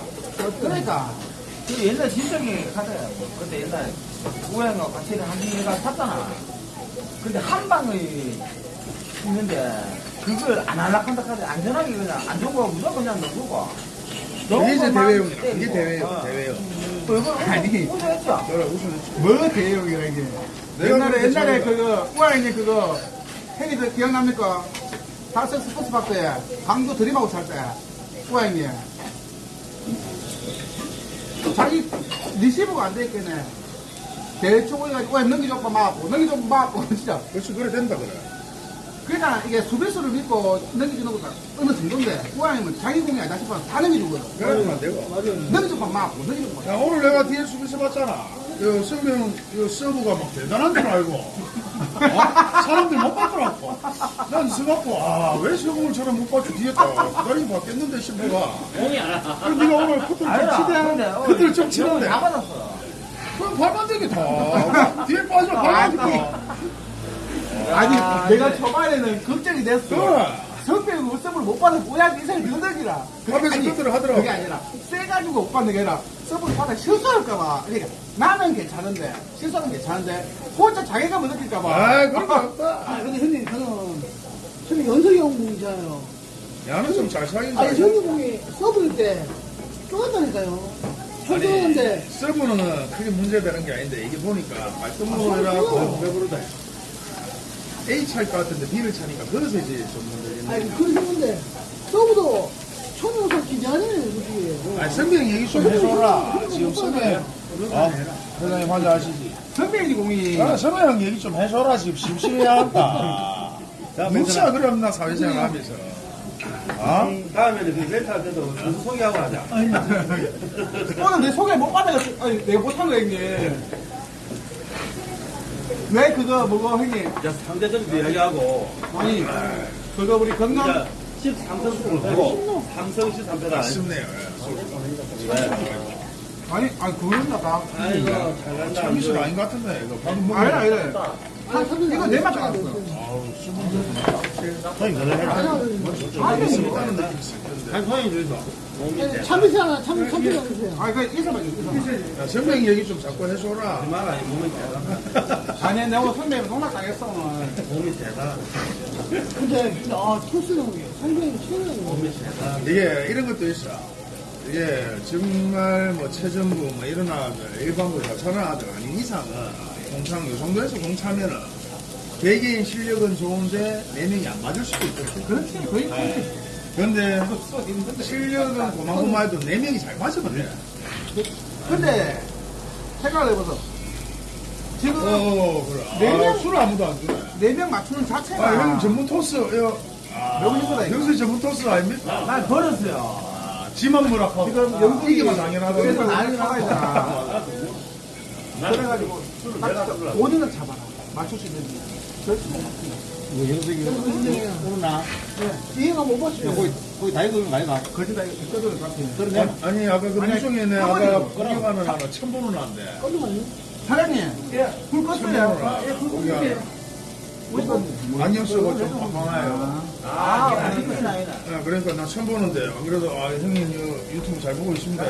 그러니까 그 옛날 진정이 카드야. 뭐. 그때 옛날에 우아형하고 같이 한 개가 탔잖아. 근데 한 방을 있는데 그걸 안 할락한다 카드 안전하게 그냥 안 좋은 거 무조건 그냥 넣고. 이게 이제 대회용이다 이게 대회용 어. 대회용 또 이거 아니. 우승했죠. 뭐 대형이라 이게 옛날에 그때 옛날에 저기가- 그거 우아행님 그거 형님들 기억납니까? 다섯 스포츠파크에 강도 들이마고 살 때 우아행님. 자기 리시브가 안 돼 있겠네. 대충 올려가지고 우아행 넘기줘봐 막고 넘기줘봐 막고 [LAUGHS] 진짜. 그렇지 그래 된다 그래. 그러니까 이게 수비수를 믿고 넘겨주는 것도 어느 정도인데 우아행은 자기 공이 아니다 싶어서 다 넘겨주거든 그래도 안 되고. 넘겨줘봐 막고 막 야, 오늘 내가 뒤에 수비수 봤잖아. 그 성명, 그 서브가 막 대단한 줄 알고. 어? 사람들 못 봤더라고. 난 서갖고, 아, 왜 서공을처럼 못 봤지? 뒤에 또 기다리고 봤겠는데 싶어가. 공이 안 와. 그럼 네가 오늘 커트를 좀 치대. 커트를 좀 치는데. 다 받았어. 그럼 발만 되게 다. 뒤에 빠져, 발만 되게. 아니 야, 내가 초반에는 걱정이 됐어 그래. 성병이 우승을 못 받아서 뭐야 인생이 너덕이라 앞에서 커트를 하더라고. 그게 아니라 세가지고 못 받는 게 아니라 서브를 받아 실수할까봐 그러니까 나는 괜찮은데 실수하면 괜찮은데 혼자 자괴감을 느낄까봐 아, 그런 거 없다. 아, 근데 형님, 저는, 형님 연석이 형 공이잖아요. 야는 좀 잘 사귄다. 아니, 형님 공이 서브일 때 쫄았다니까요. 철저한데 서브는 크게 문제되는 게 아닌데 이게 보니까 말씀으로 해라고 배부르다 A 차일 것 같은데 B를 차니까 그래서 이제 좀 아니 그러는데 서브도 천연석 기자네 그게. 아니 선배님 얘기 좀 해줘라. 지금 선배님. 어? 회장님 환자 하시지? 선배님 공이 아, 선배님 얘기 좀 해줘라. 지금 심심해한다. 뭉치야 그럼 나 사회생활 하면서. 어? 다음에는 그 렌탈 때도 무슨 소개하고 하자. [LAUGHS] 오늘 내 소개 못 받아가지고 아니 내가 못한 거 형님 왜 그거 뭐고 형님 자, 상대적으로 이야기하고, 아니 그거 우리 건강 이제 13선수를 하고, 삼성 13패다. 아쉽네요 아니 아니 그거는 나다 아이고, 잘 간다. 참이슬 아닌 것 같은데 이거 방금 먹은 아니 거. 아니 아 이거 내맛 알았어 있을 텐데 참이슬 하나 참 참이슬 하나 주세요 아니 그 있어봐 야, 선배님 얘기 좀 자꾸 해줘라 말 아니, 몸이 대단하다. 아니 내가 선배님 농락 당했어 오늘 몸이 대단하다. 근데 아 토스는 상당히 최고예요 몸이 대단하다. 이게 이런 것도 있어. 이게 정말 뭐 체전부 뭐 이런 아들, 일반부 저런 아들 아닌 이상은 공창 요 정도에서 공차면은 개개인 실력은 좋은데 네 명이 안 맞을 수도 있거든. 그렇지 거의 네. 근데 실력은 고만고만해도 네 명이 잘 맞으면 돼. 근데 생각을 해보소 지금 어, 그래. 네 아, 명? 술 아무도 안 주네. 네명 맞추는 자체가 아, 형 전문 토스, 요. 아, 너무 힘들다, 이거. 영수 전문 토스 아닙니까? 난 버렸어요. 아, 지만 뭐라고. 지금 아, 영국이 이게만 당연하다고. 그래서 난리 나가 있잖아 [LAUGHS] 그래가지고 딱 본인을 잡아라. 맞출 수 있는지. 그러나? 이해가 못 봤어요. 거기 다 익은 거 아이가? 거기 다 이거를 같아 그러네. 아니, 아까 그 가만히 아까. 구경하는 하나 처음 보는 한데. 깜짝이야 사장님. 불 껐어요. 예, 불 껐어요. 안경 쓰고 좀 빵빵해요. 아, 아니구나, 아니구나. 네, 그러니까 나 처음 보는데, 안 그래도, 아, 형님 유- 유튜브 잘 보고 있습니다.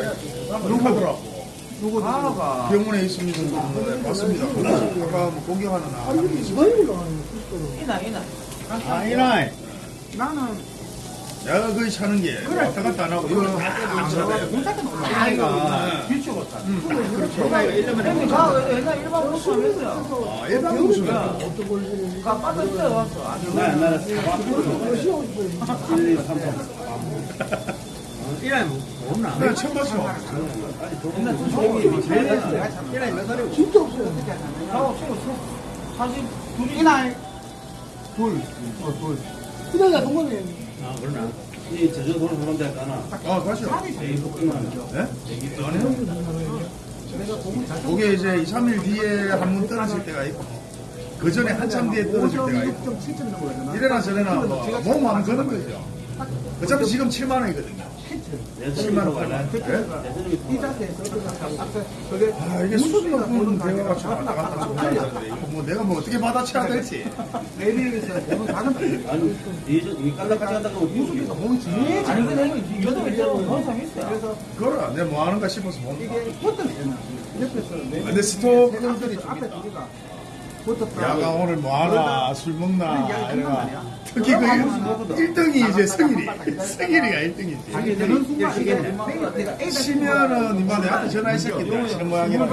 누구 하더라고. 바로가. 병원에 있습니다. 네, 맞습니다. 아까 뭐 공격하는 나. 이거 토스로 이나, 이나. 아, 이나이. 나는 내가 거기 차는 게 왔다 갔다 안 하고, 이거 안. 군사는 올라 아이가. 비추고 타. 내가 이러면 형님, 가, 옛날 일반 모습 하면서요. 아, 일반 무슨. 가 빠졌어요. 나 나는 사과. 뭐 시험 싶어요 1, 2, 3, 4. 이나이 뭐 없나? 내가 처음 봤어. 옛날 선생님이 제일 했어요. 이나이 몇 살이고? 진짜 없어요 저하고 친구 사실 둘이. 이날 둘어 둘 그다가 동갑이에요 아, 그러나. 이 제주도로 보는 데 가나. 아, 가시죠. 이거 끝나는 네? 그게 이제 2, 3일 뒤에 한 번 떨어질 때가 있고, 그 전에 한참 뒤에 떨어질 때가 있고, 5.7점 정도 되나 이래나 저래나 뭐, 몸 하면 그런 거죠. 어차피 지금 7만 원이거든요. 내 7만 원 갈라. 이 자세에서 앞에 그게 아, 이게 수준 높은 대화가 좀 왔다 갔다 좀 하는데, 이거 뭐 내가 뭐 어떻게 받아쳐야. 그래서 그거라, 내가 뭐 하는가 싶어서 못 이게 옆에서 내 근데 스톱 회장들이 앞에 두 개가 붙었다 야가 오늘 뭐 하나, 술 먹나, 이래가. 아니야 특히 그 1등이 이제 성일이. 성일이가 1등이지. 자기 되는 순간 이게 내가 내가 애가 치면은 이마 내한테 전화했었기 때문에 이런 모양이라.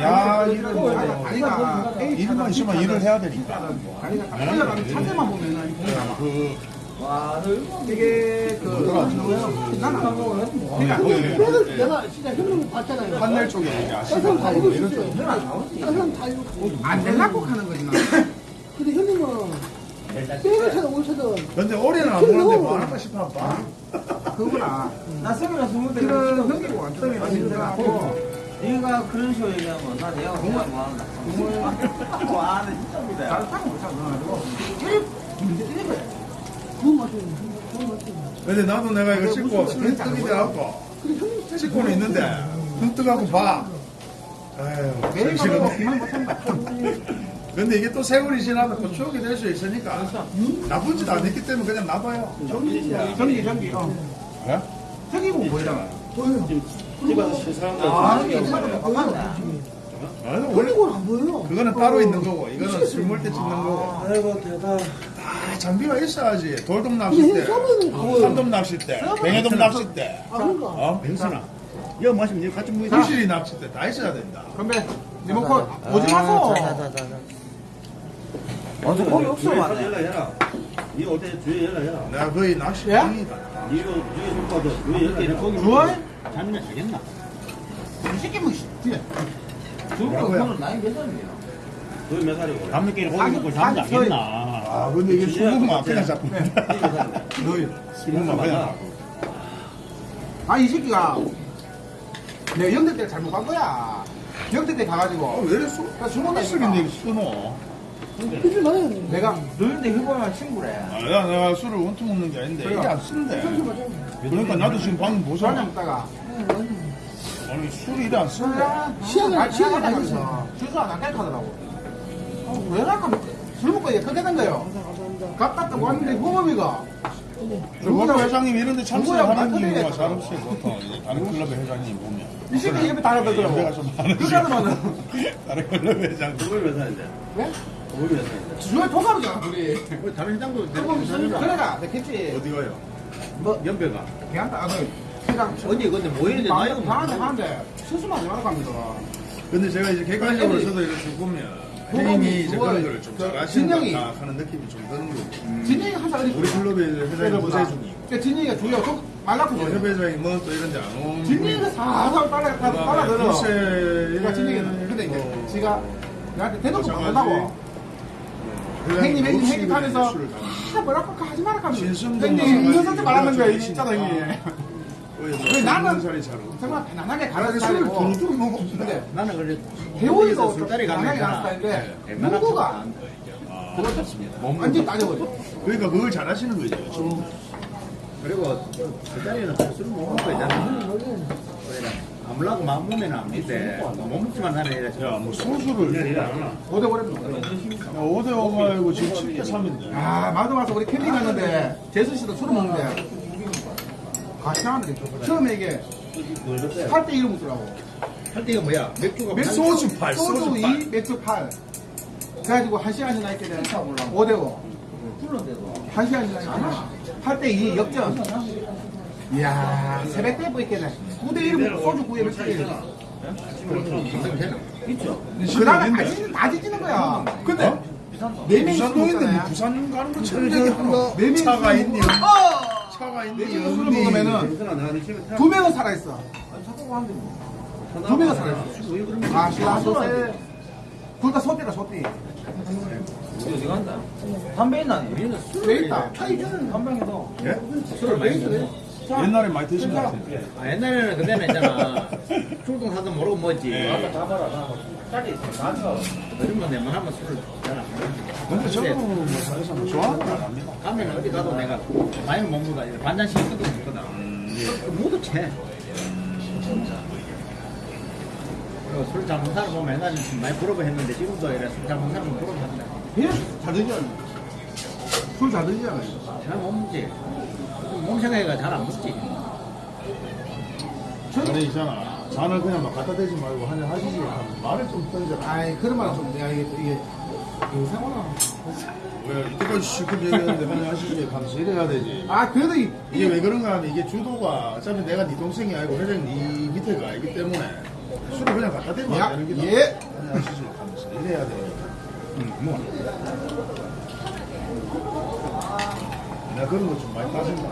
야, 이런 뭐, 일만 있으면 일을 해야 되니까. 올라가는 자세만 보면은 그, 와, 너 이거 이게 그 난안 먹어요. 그러니까 내가 진짜 형님 봤잖아요. 판넬 쪽에 아시는 사람 다거 이런 쪽. 딴 사람 다 이거 안 되려고 하는 거지 나 [LAUGHS] 근데 형님은 빼가 차든 올 차든 근데 올해는 안 보는데 뭐 하는가 싶어 봐. [LAUGHS] 그거나. 나 성이라 스무 대 지금 형이고 안대 갖고 얘가 그런 식으로 얘기하면 나 내가 공부 뭐 한다. [LAUGHS] 와, 나 진짜 믿어요. 잘 타고 못 타고 그래가지고 문제 있는 거야 근데 나도 내가 이거 찍고 스크린 뜨기 돼갖고 찍고는 있는데 눈 뜨갖고 봐. 그만 못한다 근데 이게 또 세월이 지나면 또 추억이 될 수 있으니까 나쁜 짓 안 했기 때문에 그냥 놔둬요. 전기 전기 어 예? 저기고 보이잖아 집에서 실사람들 아 아, 사람이 바꿨네 아니, 원래 그거는 따로 있는 거고 이거는 술 먹을 때 찍는 거고. 아이고, 대단. 다 장비가 있어야지. 돌돔 그거- 산돔 낚시 때, 뱅에돔 낚시 때, 아. 어? 병선아. 이거 마시면 니 같이 무이 부실이 낚시 때다 있어야 된다. 건배. 리모컨 오지 마소. 자자자자. 어제 거기 없어 주에 맞네. 연락해라. 니올때 주에 연락해라. 내가 거의 낚시 예? 왕이다. 니가 주에 좀 봐도 주에 연락해. 거기 주원? 자면 되겠나? 이 새끼 뭐 씨. 중국 뭐라고요? 그거는 나이 몇 살이야? 거기 몇 살이고? 밤늦게 고기 먹고 잠도 안 겠나? 아, 근데 이게 수국만 그냥 잡고. 너희 수국만 그냥. 아, 이 새끼가 내가 영대 때 잘못 간 거야. 영대 때 가가지고 아, 왜 수, 나 수국이네, 이거. 수노. 내가 너희들 해보면 친구래. 아, 야, 내가 술을 원투 먹는 게 아닌데, 이게 안 쓴대. 그러니까 나도 지금 방금 보잖아. 먹다가 아니, 술이 이래 안 쓴대. 시야가- 아, 시야가 다니면서 주소 안 할까 하더라고. 어, 왜 갈까? 술 먹고 그렇게 된 거예요. 갔다 또 왔는데 호범이가 보통 회장님 이런 데 누구야, 참석하는. 경우가 잘 없어요, 보통. 다른 클럽의 회장님 보면. 이 새끼 옆에 다녔더라고. 연배가 좀 많으시고. [LAUGHS] 다른 클럽 몇 살인데? 왜? 거기 몇 살인데? 주변 동갑이잖아 둘이. 우리 다른 회장도 그래가 내겠지. 어디 가요? 연배가. 걔한테 아들 회장 언니 근데 뭐 이런데 나이가 방한테 하는데 수수만 하지 말라고 합니다. 근데 제가 이제 객관적으로 저도 이렇게 쭉 보면 회장님이 이제 그런 거를 좀그 잘하시는 진영이- 것 하는 느낌이 좀 드는 거죠. 진영이 항상 우리. 클럽의 이제 회장님 때려보자. 부세 중이고. 그러니까 진영이가 주요 좀 말라고 뭐 그래. 협회장이 뭐또 이런 데안 오는 진영이가 살살 따라 따라 따라 들어. 그러니까 진영이는 근데 이제 지가 나한테 대놓고 못한다고. 형님 형님 형님 하면서 아 뭐라고 하지 하면서 진승도 형님. 이것한테 말하는 거야. 진짜다 형님. 왜 나는-. 정말 편안하게 가는 술을 스타일이고. 먹어. 근데 나는 그래. 배우이가 술자리 가는. 스타일인데 웬만한 누구가 좋습니다. 완전 따져버려. 그러니까 그걸 잘하시는 거죠. 그렇죠? 그리고 술자리는 술 먹는 거 있잖아. 아무라고 마음 먹으면 안 이래. 야, 뭐 소주를 일안 하나? 오대 버렸는 거야. 5대 5가 아니고 지금 7대 3인데. 아, 마도 와서 우리 캠핑 갔는데, 재수 씨도 술을 먹는데, 같이 하는데, 처음에 이게, 8대 1을 먹더라고. 할 때가 뭐야? 맥주가 맥주, 소주 팔, 소주 소주 2, 팔. 맥주 8. 그래가지고 한 시간이나 있게 되면 5대 5. 한 시간이나 있잖아. 8대 2 역전. 이야, 새벽 때뭐 있겠네. 9대 1 먹고 소주 9에 맥주 1. 있죠. 그 다음에 다 지지는, 다 지지는 거야. 근데, 어? 네 부산 동인데. 부산 가는 거 천적이 하나. 네 명이 차가 술 있니? 어! 네 명이 술을 없니? 먹으면은, 네. 두 명은 살아있어. 두 명은 살아있어. 아, 신라 소세. 둘다 소띠다, 소띠. 어디 간다? 담배 있나? 니? 왜 있다? 담배에도. 예? 술을 많이 드네. 옛날에 많이 드신 것 같아요. 아, 옛날에는 그때는 있잖아. 출동 사도 모르고 먹었지. 짜리 나서. 그러면 내만 하면 술을 잘안 근데 저도 뭐 사실상 뭐 좋아하는 건 아닙니다. 가면 어디 가도 내가 많이 못 먹어. 반잔씩 끄도 먹거든. 모두 채. 그리고 술 잘못 사람 보면 옛날에 많이 부러워 했는데 지금도 이래 술 잘못 사람 부러워 한다. 잘 드시잖아. 술잘 드시잖아. 잘못 먹지. 몸 생각해가 잘 안 먹지. 아니 있잖아. 잔을 그냥 막 갖다 대지 말고 한잔 하시지. 말을 좀 던져라. 아이, 그런 말은 좀, 내가 이게, 이게, 요새구나. 왜 이때까지 실컷 얘기했는데 한잔 하시지. 하면서 이래야 되지. 아, 그래도 이, 이게 왜 그런가 하면 이게 주도가 어차피 내가 네 동생이 아니고 회장님 네 밑에가 아니기 때문에 술을 그냥 갖다 대면 야, 안 되는 게 예. 한잔 하시지. 하면서 이래야 돼. 응, 뭐. 내가 그런 거 좀 많이 따진 거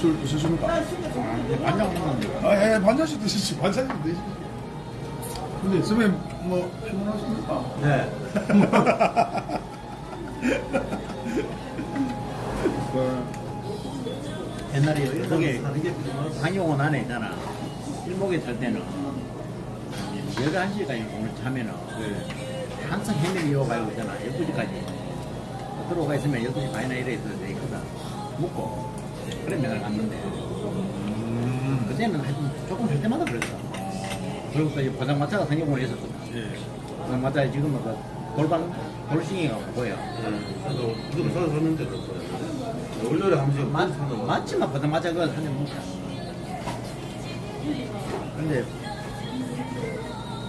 술 드시십니까? 반장 먹는데. 아, 예, 반잔씩 드시지. 반잔씩 드시지. 근데 선배님, 뭐, 피곤하십니까? 네. 그 [LAUGHS] 옛날에 여기 강용원 안에 있잖아. 일목에 살 때는 11시까지 오늘 자면은 항상 해명이 이어가고 있잖아. 12시까지. 들어가 있으면 12시 반이나 이래 있어야 되거든. 묵고. 그래 맨날 갔는데. 그때는 하여튼 조금 할 때마다 그랬어. 그리고 또 이제 포장마차가 상용원에 있었거든. 예. 포장마차에 지금은 그 돌방, 돌싱이가 보여. 나도 무조건 사서 샀는데 그렇거든. 월요일에 한 번씩 맞, 맞지만 보자마자 그거 한잔 먹자. 근데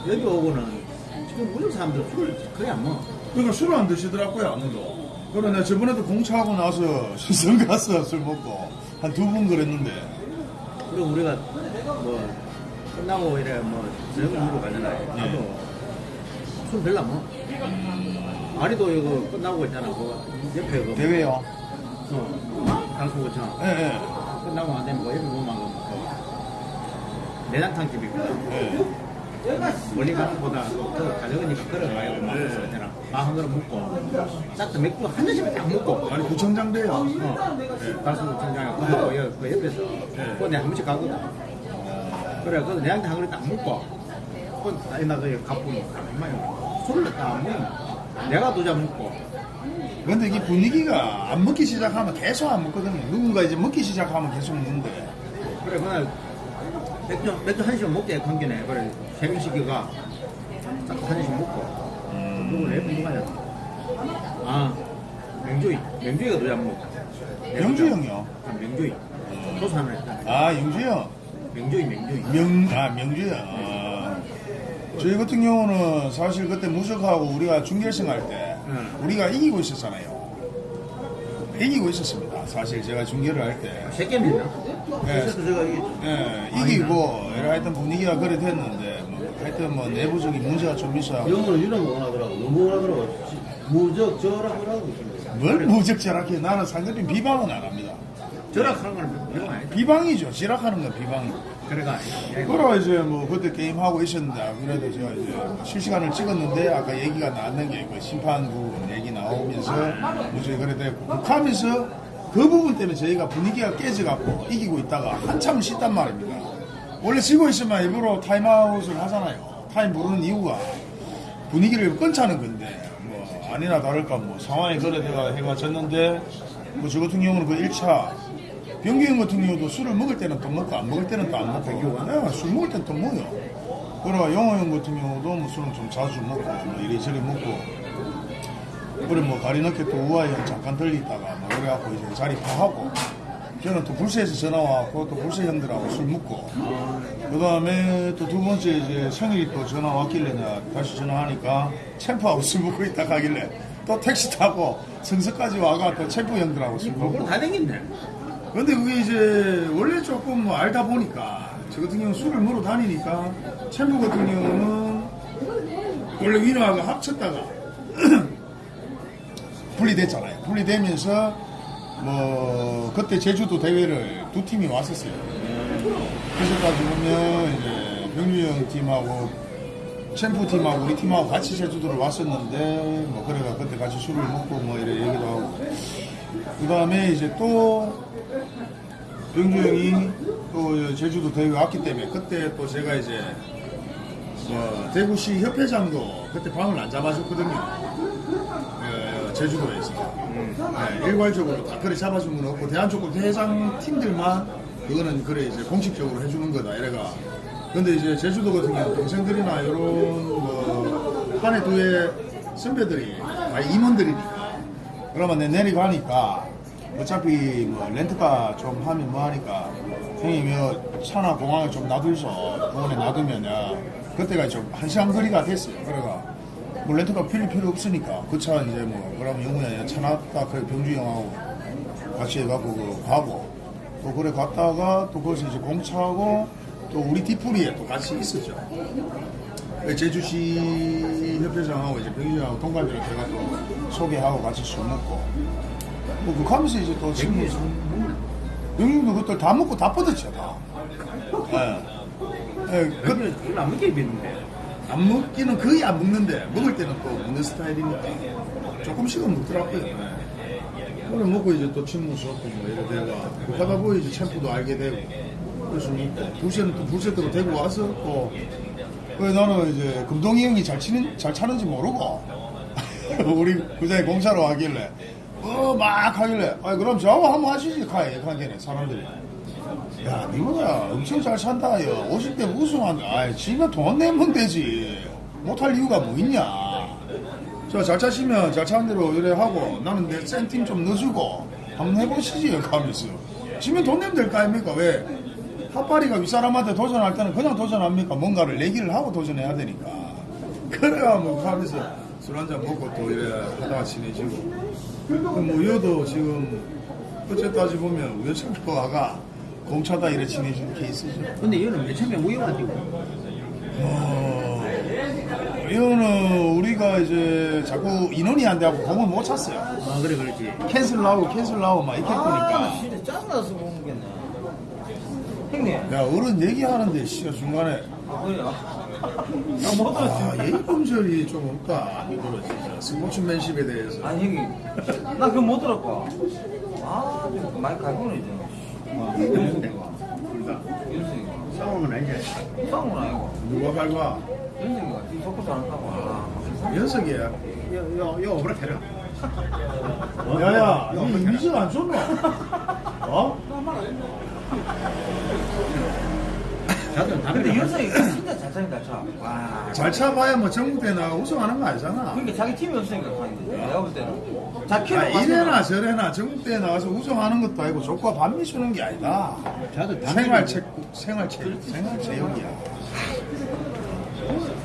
여기 오고는 지금 우리 사람들 술을 거의 안 먹어. 그러니까 술을 안 드시더라고요, 아무도. 그래, 내가 저번에도 공차하고 나서 시선 [LAUGHS] 가서 술 먹고 한 두 번 그랬는데. 그리고 우리가 뭐 끝나고 이래 뭐 저녁 먹으러 가잖아요. 예. 나도 술 별로 안 먹어. 아리도 이거 끝나고 있잖아. 그 옆에 그 대회요? 어, 강수구청 예, 예. 끝나고 안 되면 뭐 옆에 보면 그 내장탕 집이 있거든. 예. 멀리 가는 것보다 그 가져오니까 걸어가요. 막 그래서 밥한 그릇 먹고. 싹다 맥주 한 잔씩밖에 안 먹고. 아니, 구청장대요. 어, 가수 구청장에 그 먹고 여- 그 옆에서. 그거 내가 한 번씩 가거든. 그래, 그래서 내한테 한 그릇 딱 먹고. 그건 아니 나그 가뿐히 가만히 술을 딱 먹고 내가 두 잔 먹고. 근데 이게 분위기가 안 먹기 시작하면 계속 안 먹거든요. 누군가 이제 먹기 시작하면 계속 먹는데. 그래 그날 맥주 맥주 한 시간 먹게 관계네. 그래 세 명씩이가 딱한 잔씩 먹고 내 누가냐 아 명조이 명조이가 두잔 먹고 영주 형이요. 아, 명조이 소산을 했다 아, 영주 형. 명조이 명조이 명, 아, 명주 형. 아. 저희 같은 경우는 사실 그때 무적하고 우리가 중결승 할 때 응. 우리가 이기고 있었잖아요. 이기고 있었습니다. 사실 제가 중계를 할 때. 세 게임 했나? 예. 그래서 제가 이게 예, 이기고, 하여튼 분위기가 그래 됐는데, 뭐, 하여튼 뭐 내부적인 문제가 좀 있어요. 영어는 이런 거 원하더라고. 너무 원하더라고. 무적 있던데. 뭘 무적절하게 나는 상대편 비방은 안 합니다. 절약하는 건거 아니다 비방이죠. 지락하는 건 비방이고. 그래가 그러 이제 뭐 그때 게임 하고 있었는데 그래도 제가 이제 실시간을 찍었는데 아까 얘기가 나왔는 게 그 심판 부분 얘기 나오면서 무슨 그래 됐고 북하면서 그 부분 때문에 저희가 분위기가 깨져갖고 이기고 있다가 한참 쉬단 말입니다. 원래 지고 있으면 일부러 타임아웃을 하잖아요. 타임 부르는 이유가 분위기를 끊자는 건데 뭐 아니나 다를까 뭐 상황이 그래 내가 해가 졌는데 뭐 저 같은 경우는 그 1차 병규 형 같은 경우도 술을 먹을 때는 또 먹고 안 먹을 때는 또 안 먹고 네, 술 먹을 때는 또 먹어요 그러고 영호 형 같은 경우도 뭐 술은 좀 자주 먹고 뭐 이리저리 먹고 그래 뭐 가리 넣게 또 우아히 형 잠깐 들리다가 뭐 그래갖고 이제 자리 파하고 저는 또 불세에서 전화 와갖고 또 불세 형들하고 술 먹고. 그 다음에 또 두 번째 이제 생일이 또 전화 왔길래 내가 다시 전화하니까 챔프하고 술 먹고 있다 가길래 또 택시 타고 성서까지 와가 또 챔프 형들하고 술 먹고. 다 댕겼네 근데 그게 이제 원래 조금 뭐 알다 보니까 저 같은 경우는 술을 먹으러 다니니까 챔프 같은 경우는 원래 위너하고 합쳤다가 [CLEARS THROAT] 분리됐잖아요. 분리되면서 뭐 그때 제주도 대회를 두 팀이 왔었어요. 그래서까지 보면 이제 병규형 팀하고 챔프 팀하고 우리 팀하고 같이 제주도를 왔었는데 뭐 그래가 그때 같이 술을 먹고 뭐 이래 얘기도 하고 그 다음에 이제 또 병주 형이 또 제주도 대회 왔기 때문에 그때 또 제가 이제 어, 대구시 협회장도 그때 방을 안 잡아줬거든요. 어, 제주도에서 네, 일괄적으로 다 그래 잡아준 건 없고 대한축구 대회장 팀들만 그거는 그래 이제 공식적으로 해주는 거다 이래가. 근데 이제 제주도 같은 경우 동생들이나 이런 뭐 한해 두해 선배들이 다 임원들이니까 그러면 내 내려가니까 어차피 뭐 렌트카 좀 하면 뭐 하니까 형님 이 차나 공항에 좀 놔둘서 공원에 놔두면 야 그때가 좀 한 시간 거리가 됐어요. 그래가 뭐 렌트카 필요 필요 없으니까 그 차 이제 뭐 그러면 영훈이 차 놨다 그래 병주 형하고 같이 해갖고 그 가고 또 그래 갔다가 또 거기서 이제 공차하고 또 우리 뒤풀이에 또 같이 있었죠. 그 제주시 협회장하고 이제 병주하고 동갑이랑 제가 또 소개하고 같이 술 먹고 뭐 그거 하면서 이제 또 친구 형님도 그때 다 먹고 다 뻗었죠 다. 예. 예, 그, 그걸 안 먹게 입었는데 안 먹기는 거의 안 먹는데 먹을 때는 또 먹는 스타일이니까 조금씩은 먹더라고요. 예. 그래 먹고 이제 또 친구 수업고 뭐 이래 되가 그 하다 보니 이제 챔프도 알게 되고 그래서 먹고 불새는 또 불새대로 되고 와서 또 그래 나는 이제 금동이 형이 잘 치는 잘 차는지 모르고 [LAUGHS] 우리 그자에 공사로 하길래 어 막 하길래 아 그럼 저하고 한번 하시지 가해 가게네 사람들이 야 니보다 엄청 잘 산다 야. 50대 우승한다 아이 지가 돈 내면 되지. 못할 이유가 뭐 있냐? 저 잘 차시면 잘 차는 대로 이래 하고 나는 내 센팀 좀 넣어주고 한번 해보시지 하면서. 지면 돈 내면 될 거 아닙니까? 왜? 핫바리가 윗사람한테 도전할 때는 그냥 도전합니까? 뭔가를 내기를 하고 도전해야 되니까. 그래야 뭐 하면서 술 한잔 먹고 또 이래 하다가 친해지고. 그뭐 우여도 지금 어째 따지 보면 우여창표가 공차다 이래 친해진 케이스죠. 근데 이거는 맨 처음에 우영한테 어, 이거는 우리가 이제 자꾸 인원이 안 돼갖고 공을 못 찼어요. 아 그래 그렇지 cancel 나오고 cancel 나오고 막 이렇게 아, 보니까. 진짜 짜증나서 못 먹겠네. 형님, 야, 어른 얘기하는데, 씨가 중간에. 아, 그래요? 나못 [LAUGHS] 들었지. 아, 예의 범절이 좀 없다. 이거는 진짜. 스포츠맨십에 대해서. 아니, 형님. 나 그거 못 들었고. 아, 좀 많이 갈구는 이제. 싸우는 건 아니지 싸운 건 아니고. 누가 밟아? 이 속고 잘한다고. 아, 연석이야. 요요 오라 테라 야야, 니 이미지가 안 좋노? 어? 자도 근데 담배 윤승이가 진짜 잘 차니까 차. 와. 잘 차봐야 뭐 전국 대 나 우승하는 거 아니잖아. 그러니까 자기 팀이 없으니까 가는데. 내가 볼 때는. 자, 키로 아, 이래나 저래나 전국대에 나가서 우승하는 것도 아니고 조과 반미 주는 게 아니다. 자도 담배 생활체, 생활체, 생활 체육이야.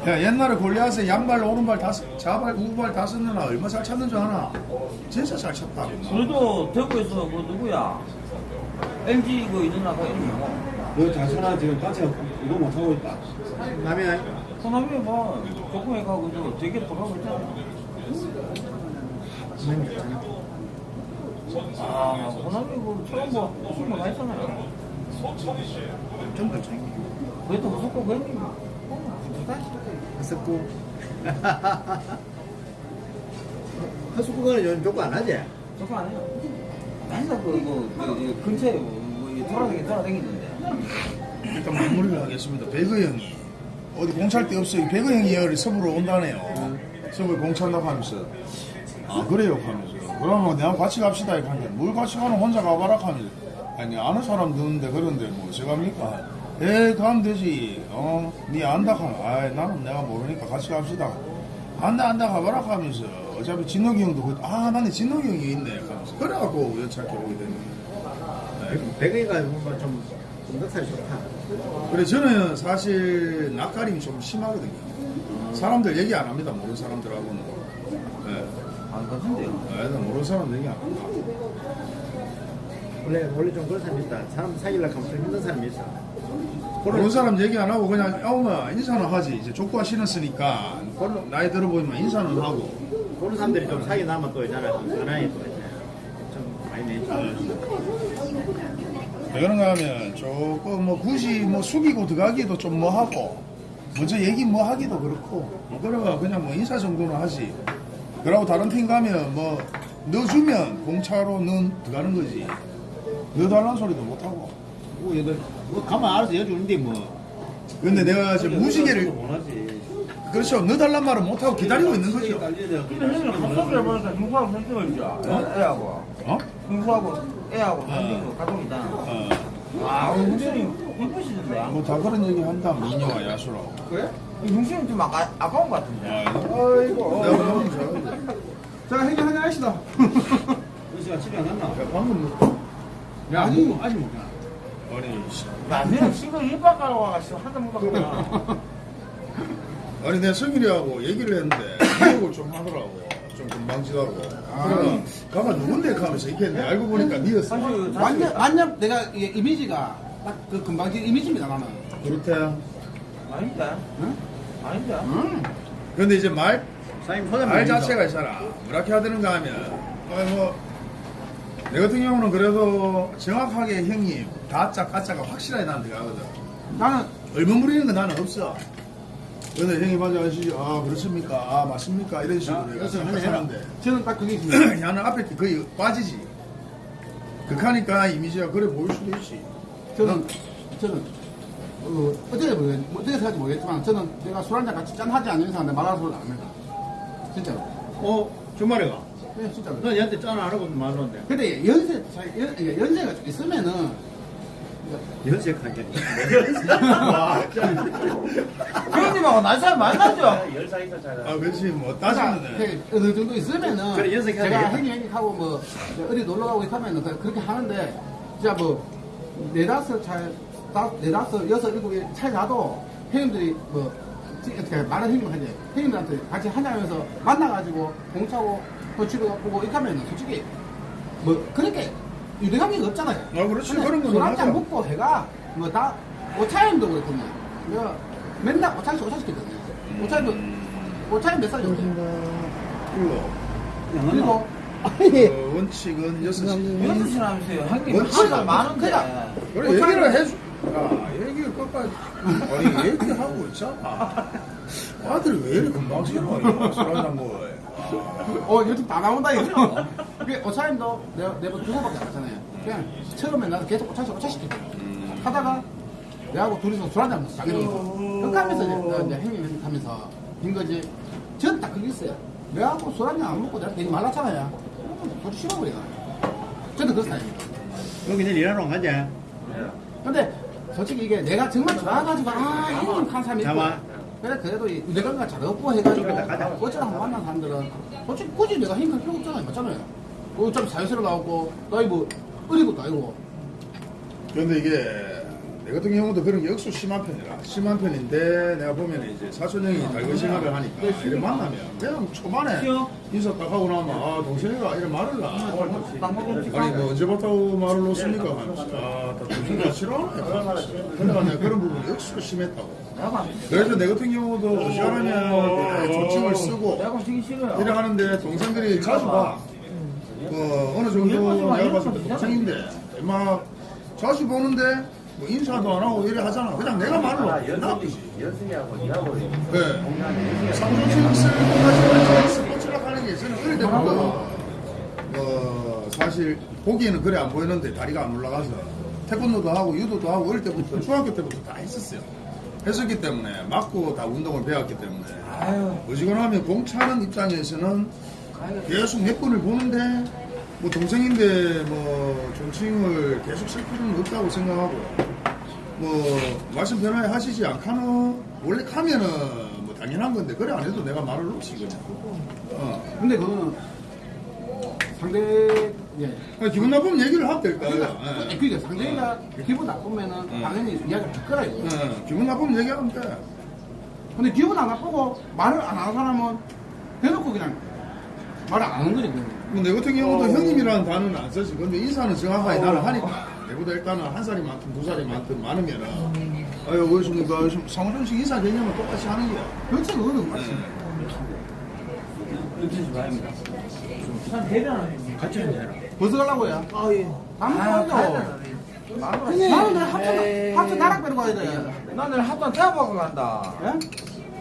야, 옛날에 골리앗에 양발, 오른발 다, 쓰- 좌발, 우발 다 쓰느라 얼마 잘 찼는 줄 아나? 진짜 잘 찼다. 그래도 대구에서 그 누구야? LG 그 이누나 그 있고. 너 장선아 지금 단체 이거 못하고 있다. 남의 호남이 뭐 조금에 가고 저 되게 돌아가고 있잖아. 아, 호남이 그 처음 뭐 술만 했잖아요. 좀더 차이 그래도 무섭고 그랬니? 섞고 헛수구는 요즘 조금 안 하지 저거 안 해요. 맨날 그, 그, 그, 그 근처에 뭐, 뭐 돌아다니, 돌아다니는데. 일단 마무리를 하겠습니다. 배그 형이 어디 공차할 데 없어요. 배그 형이 여기 서부로 온다네요. 서부에 공차한다고 하면서 아 그래요 하면서 그러면 내가 같이 갑시다 이렇게 하는데 뭘 같이 가는 혼자 가봐라 하면서 아니 아는 사람 드는데 그런데 뭐 어째갑니까? 에 가면 되지. 어 니 안다 하면 아 나는 내가 모르니까 같이 갑시다. 안다 안다 가봐라 하면서 어차피 진욱이 형도 그, 아 나는 진욱이 형이 있네 하면서 그래갖고 우연찮게 오게 되는 거예요. 배그이가 뭐좀 넉살이 좋다 그래 저는 사실 낯가림이 좀 심하거든요. 사람들 얘기 안 합니다. 모르는 사람들하고는. 네. 안 같은데요. 네, 모르는 사람 얘기 안 합니다. 원래 원래 좀 그런 사람이 있다 사람 사귀려고 하면 좀 힘든 사람이 있어 모르는 사람 얘기 안 하고 그냥 야오마 인사는 하지. 이제 족구가 신었으니까 나이 들어보이면 인사는 하고. 그런 사람들이 좀 사귀 나면 또 있잖아 은하에 또 이제 좀 많이 내지 왜 그런가 하면 조금 뭐 굳이 뭐 숙이고 들어가기도 좀 뭐 하고 먼저 얘기 뭐 하기도 그렇고 뭐 그러가 그냥 뭐 인사 정도는 하지. 그러고 다른 팀 가면 뭐 넣어주면 공차로 넣 들어가는 거지. 넣어달라는 소리도 못 하고. 뭐 얘들 뭐 가만 알아서 여주는데 뭐 근데 내가 지금 무지개를 원하지. 그렇죠 넣어달란 말은 못하고 기다리고 있는 거죠 근데 형님 합석을 해보니까 형수하고 줘. 애하고. 어? 형수하고 애하고 선생도 가족 있잖아. 어. 와, 형수님 예쁘시던데. 뭐 다 그런 얘기 한다 미녀와 야수라고 그래? 형수님 좀 아까, 아까운 것 같은데. 아이고 내가 너무 잘하는데 [LAUGHS] 자, 행위 한잔 하시다. [LAUGHS] 은수가 집에 안 갔나? 방금 뭐 야, 뭐, 아직 못 가. 아니 씨. 나는 친구 일박 가러 와가지고 한잔 먹었구나. 아니 내가 성일이하고 얘기를 했는데 기억을 좀 하더라고 좀 금방지다고 그래가 가만 누군데 하면서 이렇게 했는데 알고 보니까 니였어 사실, 완전, 완전 내가 이게 이미지가 딱 그 금방진 이미지입니다, 나는. 그렇대 아닌데? 응? 아닌데? 음. 근데 이제 말, 사장님 소장 말 자체가 있잖아 뭐렇게 하드는가 하면 아이고 내 같은 경우는 그래도 정확하게 형님 다짜 가짜가 확실하게 나한테 가거든 나는 얼버무리는 건 나는 없어. 근데 형님 맞아 아시죠? 아 그렇습니까? 아 맞습니까? 이런 식으로 내가 그래서 해라. 생각하는데 저는 딱 그게 있습니다. [CLEARS THROAT] 야는 앞에 게 거의 빠지지. 극하니까 이미지가 그래 보일 수도 있지. 저는, 저는, 어, 어떻게 모르겠, 어떻게 생각할지 모르겠지만, 저는 내가 술 한잔 같이 짠 하지 않는 내 말하는 소리 안 합니다. 진짜로. 어 주말에가 네, 진짜로. 너 얘한테 짠 안 하고 말하는데 근데 연세, 연, 예, 연세가 좀 있으면은, 연색하게 형님하고 [LAUGHS] 날 사람 만나죠? 열살 있어 잘. 아 그렇지 뭐 제가 따지면 되게 어느 정도 있으면은, 그래, 연색해야 제가 되겠다. 행위 행위하고 뭐, 어디 놀러 가고 하면은 그- 그렇게 하는데, 진짜 뭐, 네다섯 살 다, 네다섯, 여섯, 일곱 개 차에 가도 형님들이 뭐, 이렇게 말을 형님 하지. 형님들한테 같이 한잔하면서 만나가지고 공차고 도치고 보고 이렇게 하면 솔직히 뭐, 그렇게 유대감이 없잖아요. 아, 그렇지. 그런 건술 맞아. 한잔 먹고 해가 뭐 다, 오차임도 그렇거든요. 내가 맨날 오차씩 오차시키거든요. 오차임도, 오차임 몇 살이었대? 일로. 그리고, 어, 원칙은 여섯 시. 여섯 시라면서요. 형님 원칙은 하루가 많은데. 그냥. 그래, 얘기를 해줘. 야, 얘기를 끝까지. 아니, 얘기하고 있잖아. 아들이 왜 이렇게 금방 싫어? 술 한잔 먹어. 어, 유튜브 다 나온다, 이거. 그게 오차임도 내가 네번 두 번밖에 안 했잖아요. 그냥 처음에 나도 계속 오차시 오차시켰거든. 하다가 내하고 둘이서 술 한잔 먹었어, 자기는. 그렇게 하면서 이제, 내가 이제 행위 하면서 된 거지. 전딱 그게 있어요. 내하고 술 한잔 안 먹고 내가 되게 말랐잖아요. 도저히 싫어버리가. 저도 그 스타일입니다. 여기 내일 일하러 가지. 근데 솔직히 이게 내가 정말 좋아가지고 아 형님 한 사람이 있고 잠깐만. 그래 그래도 이 내가 잘 없고 해가지고 한번 만난 사람들은 솔직히 굳이 내가 힘들 필요 없잖아요. 맞잖아요. 어차피 사회생활 나오고 나이 뭐 어린 것도 아니고. 그런데 이게 내 같은 경우도 그런 게 억수 심한 편이라 심한 편인데 내가 보면 이제 사촌 형이 달고 생각을 하니까 이래 만나면 그냥 초반에 인사 딱 하고 나면 아 동생이가 이래 말을 나 아니 뭐 언제부터 말을 놓습니까? 아다 동생이가 싫어하네. 그러니까 내가 그런 부분이 억수 심했다고 그래서 내 같은 경우도 시원하면 조칭을 쓰고 내가 되게 싫어요. 이래 하는데 동생들이 자주 봐. 뭐 어느 정도 내가 봤을 때 동생인데 막 자주 보는데 뭐 인사도 안 하고 이래 하잖아. 그냥 내가 말로 나쁘지. 연승이하고 니하고 네. 쓸 것까지 스포츠라 하는 게 저는 어릴 때부터 뭐 사실 보기에는 그래 안 보이는데 다리가 안 올라가서 태권도도 하고 유도도 하고 어릴 때부터 중학교 때부터 다 했었어요. 했었기 때문에 맞고 다 운동을 배웠기 때문에. 어지간하면 공차는 입장에서는 계속 몇 번을 보는데 뭐 동생인데 뭐 존칭을 계속 쓸 필요는 없다고 생각하고. 뭐 말씀 편하게 하시지 않카노? 원래 카면은 뭐 당연한 건데 그래 안 해도 내가 말을 놓지 그냥. 어. 근데 그거는 상대 예. 그냥 기분 나쁘면 얘기를 하면 될까 그러니까. 예. 그러니까 상대가 기분 나쁘면은 당연히 이야기를 할 거라 이거 예, 기분 나쁘면 얘기하면 돼. 근데 기분 안 나쁘고 말을 안 하는 사람은 대놓고 그냥 말을 안 하는 거지 그냥. 뭐내 같은 경우도 형님이라는 단어는 안 쓰지. 근데 인사는 정확하게 나는 하니까. 내보다 일단은 한 살이 많든 두 살이 많든 많으면은, 아유, 어르신가, 상호정식 인사 개념은 똑같이 하는 거야. 그렇지 그거는 맞지 참 대단하네. 같이 한잔해라. 벌써 가려고 아예. 안 아, 먹어요 가야 형님 나는 내일 합천 합천 나락 빼러 가야 돼. 나 내일 합천 태워보고 간다. 예?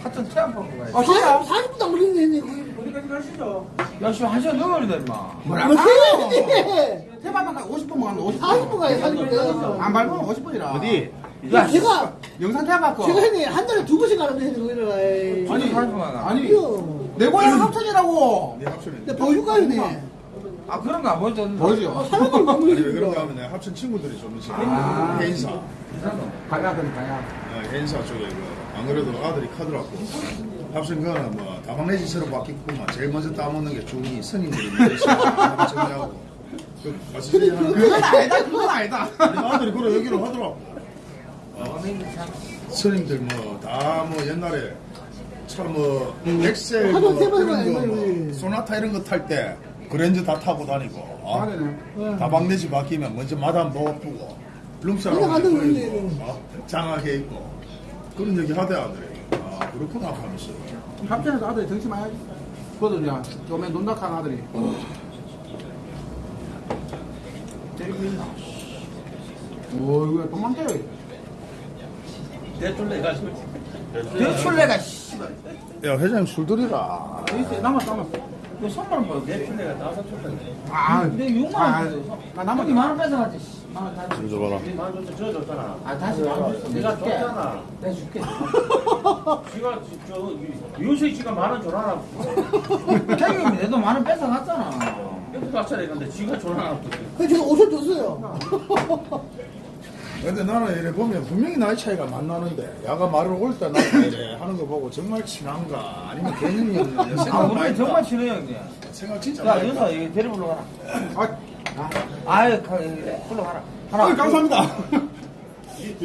합천 태워보고 가야지. 아 진짜? 40분도 안 걸리네 형님 어디까지 가시죠? 야, 씨, 한 시간 넘어야 임마. 뭐라 뭐 해야지 태반만 가 50분 가면 50분. 40분 가야 40분. 안 밟으면 50분이라. 어디? 야, 제가 영상 태반거. 제가 형님 한 달에 두 번씩 가는데 형님 거기를 아니, 아니 아니, 아니 이거 내 고향 합천이라고 내 합천에. 근데 보여줄까요 형님 아, 그런 거 안 보여줬는데. 뭐죠? 사람들 아니, 왜 그런가 하면 내가 합천 친구들이 좀 있어. 아. 해인사. 가야 그럼 가야 어, 해인사 쪽에 그, 안 그래도 아들이 카더라고. 합천 거는 뭐, 다방내지처럼 바뀌고만 제일 먼저 따먹는 게 중이 스님들이. 그, 같이 그건 아니다 그건 아니다 아들이 그래 얘기를 하더라고. 어, 스님들 뭐 다 뭐 옛날에 참뭐 엑셀 뭐 하도 세번 이런 거 뭐. 소나타 이런 거 탈 때 그랜저 다 타고 다니고 어? 아네네 다방내지 바뀌면 먼저 마담 넣어두고 하던 입고. 어? 장하게 입고 그런 얘기 하대 아들이 아 그렇구나 하면서 합천에서 아들이 정치 많이 그냥 요맨 논닥한 아들이 오 이거 도망쳐요 대출 내가 술. 대출내가, 씨. 야 회장님 술 들이라 있어 남았어 남았어 그 선물은 뭐, 대출 내가 다섯 줬던데. 아 근데 6만 아, 원 줬어. 나 남았지 만원 뺏어갔지, 씨. 만원. 좀 줘봐라 만 줬어, 저 줬잖아. 아, 다시 만원 줬어. 내가 줄게. 줬잖아. 내가 줄게. [LAUGHS] 지가 저 윤식 씨가 만원 줘라. 형님이 내도 만원 뺏어갔잖아. 이렇게 갔잖아. 근데 지가 줘라. 그래서 제가 옷을 줬어요 근데 나는 이래 보면 분명히 나이 차이가 많이 나는데 야가 말을 올때 나가 이래 하는 거 보고 정말 친한가 아니면 개념이 없는 아, 생각 많이 우리 정말 친해요, 형님. 생각 진짜 야, 많이 윤서, 여기 데리 불러 가라. 아, 아유, 가, 여기 불러 가라. 하나. 아, 감사합니다. [LAUGHS]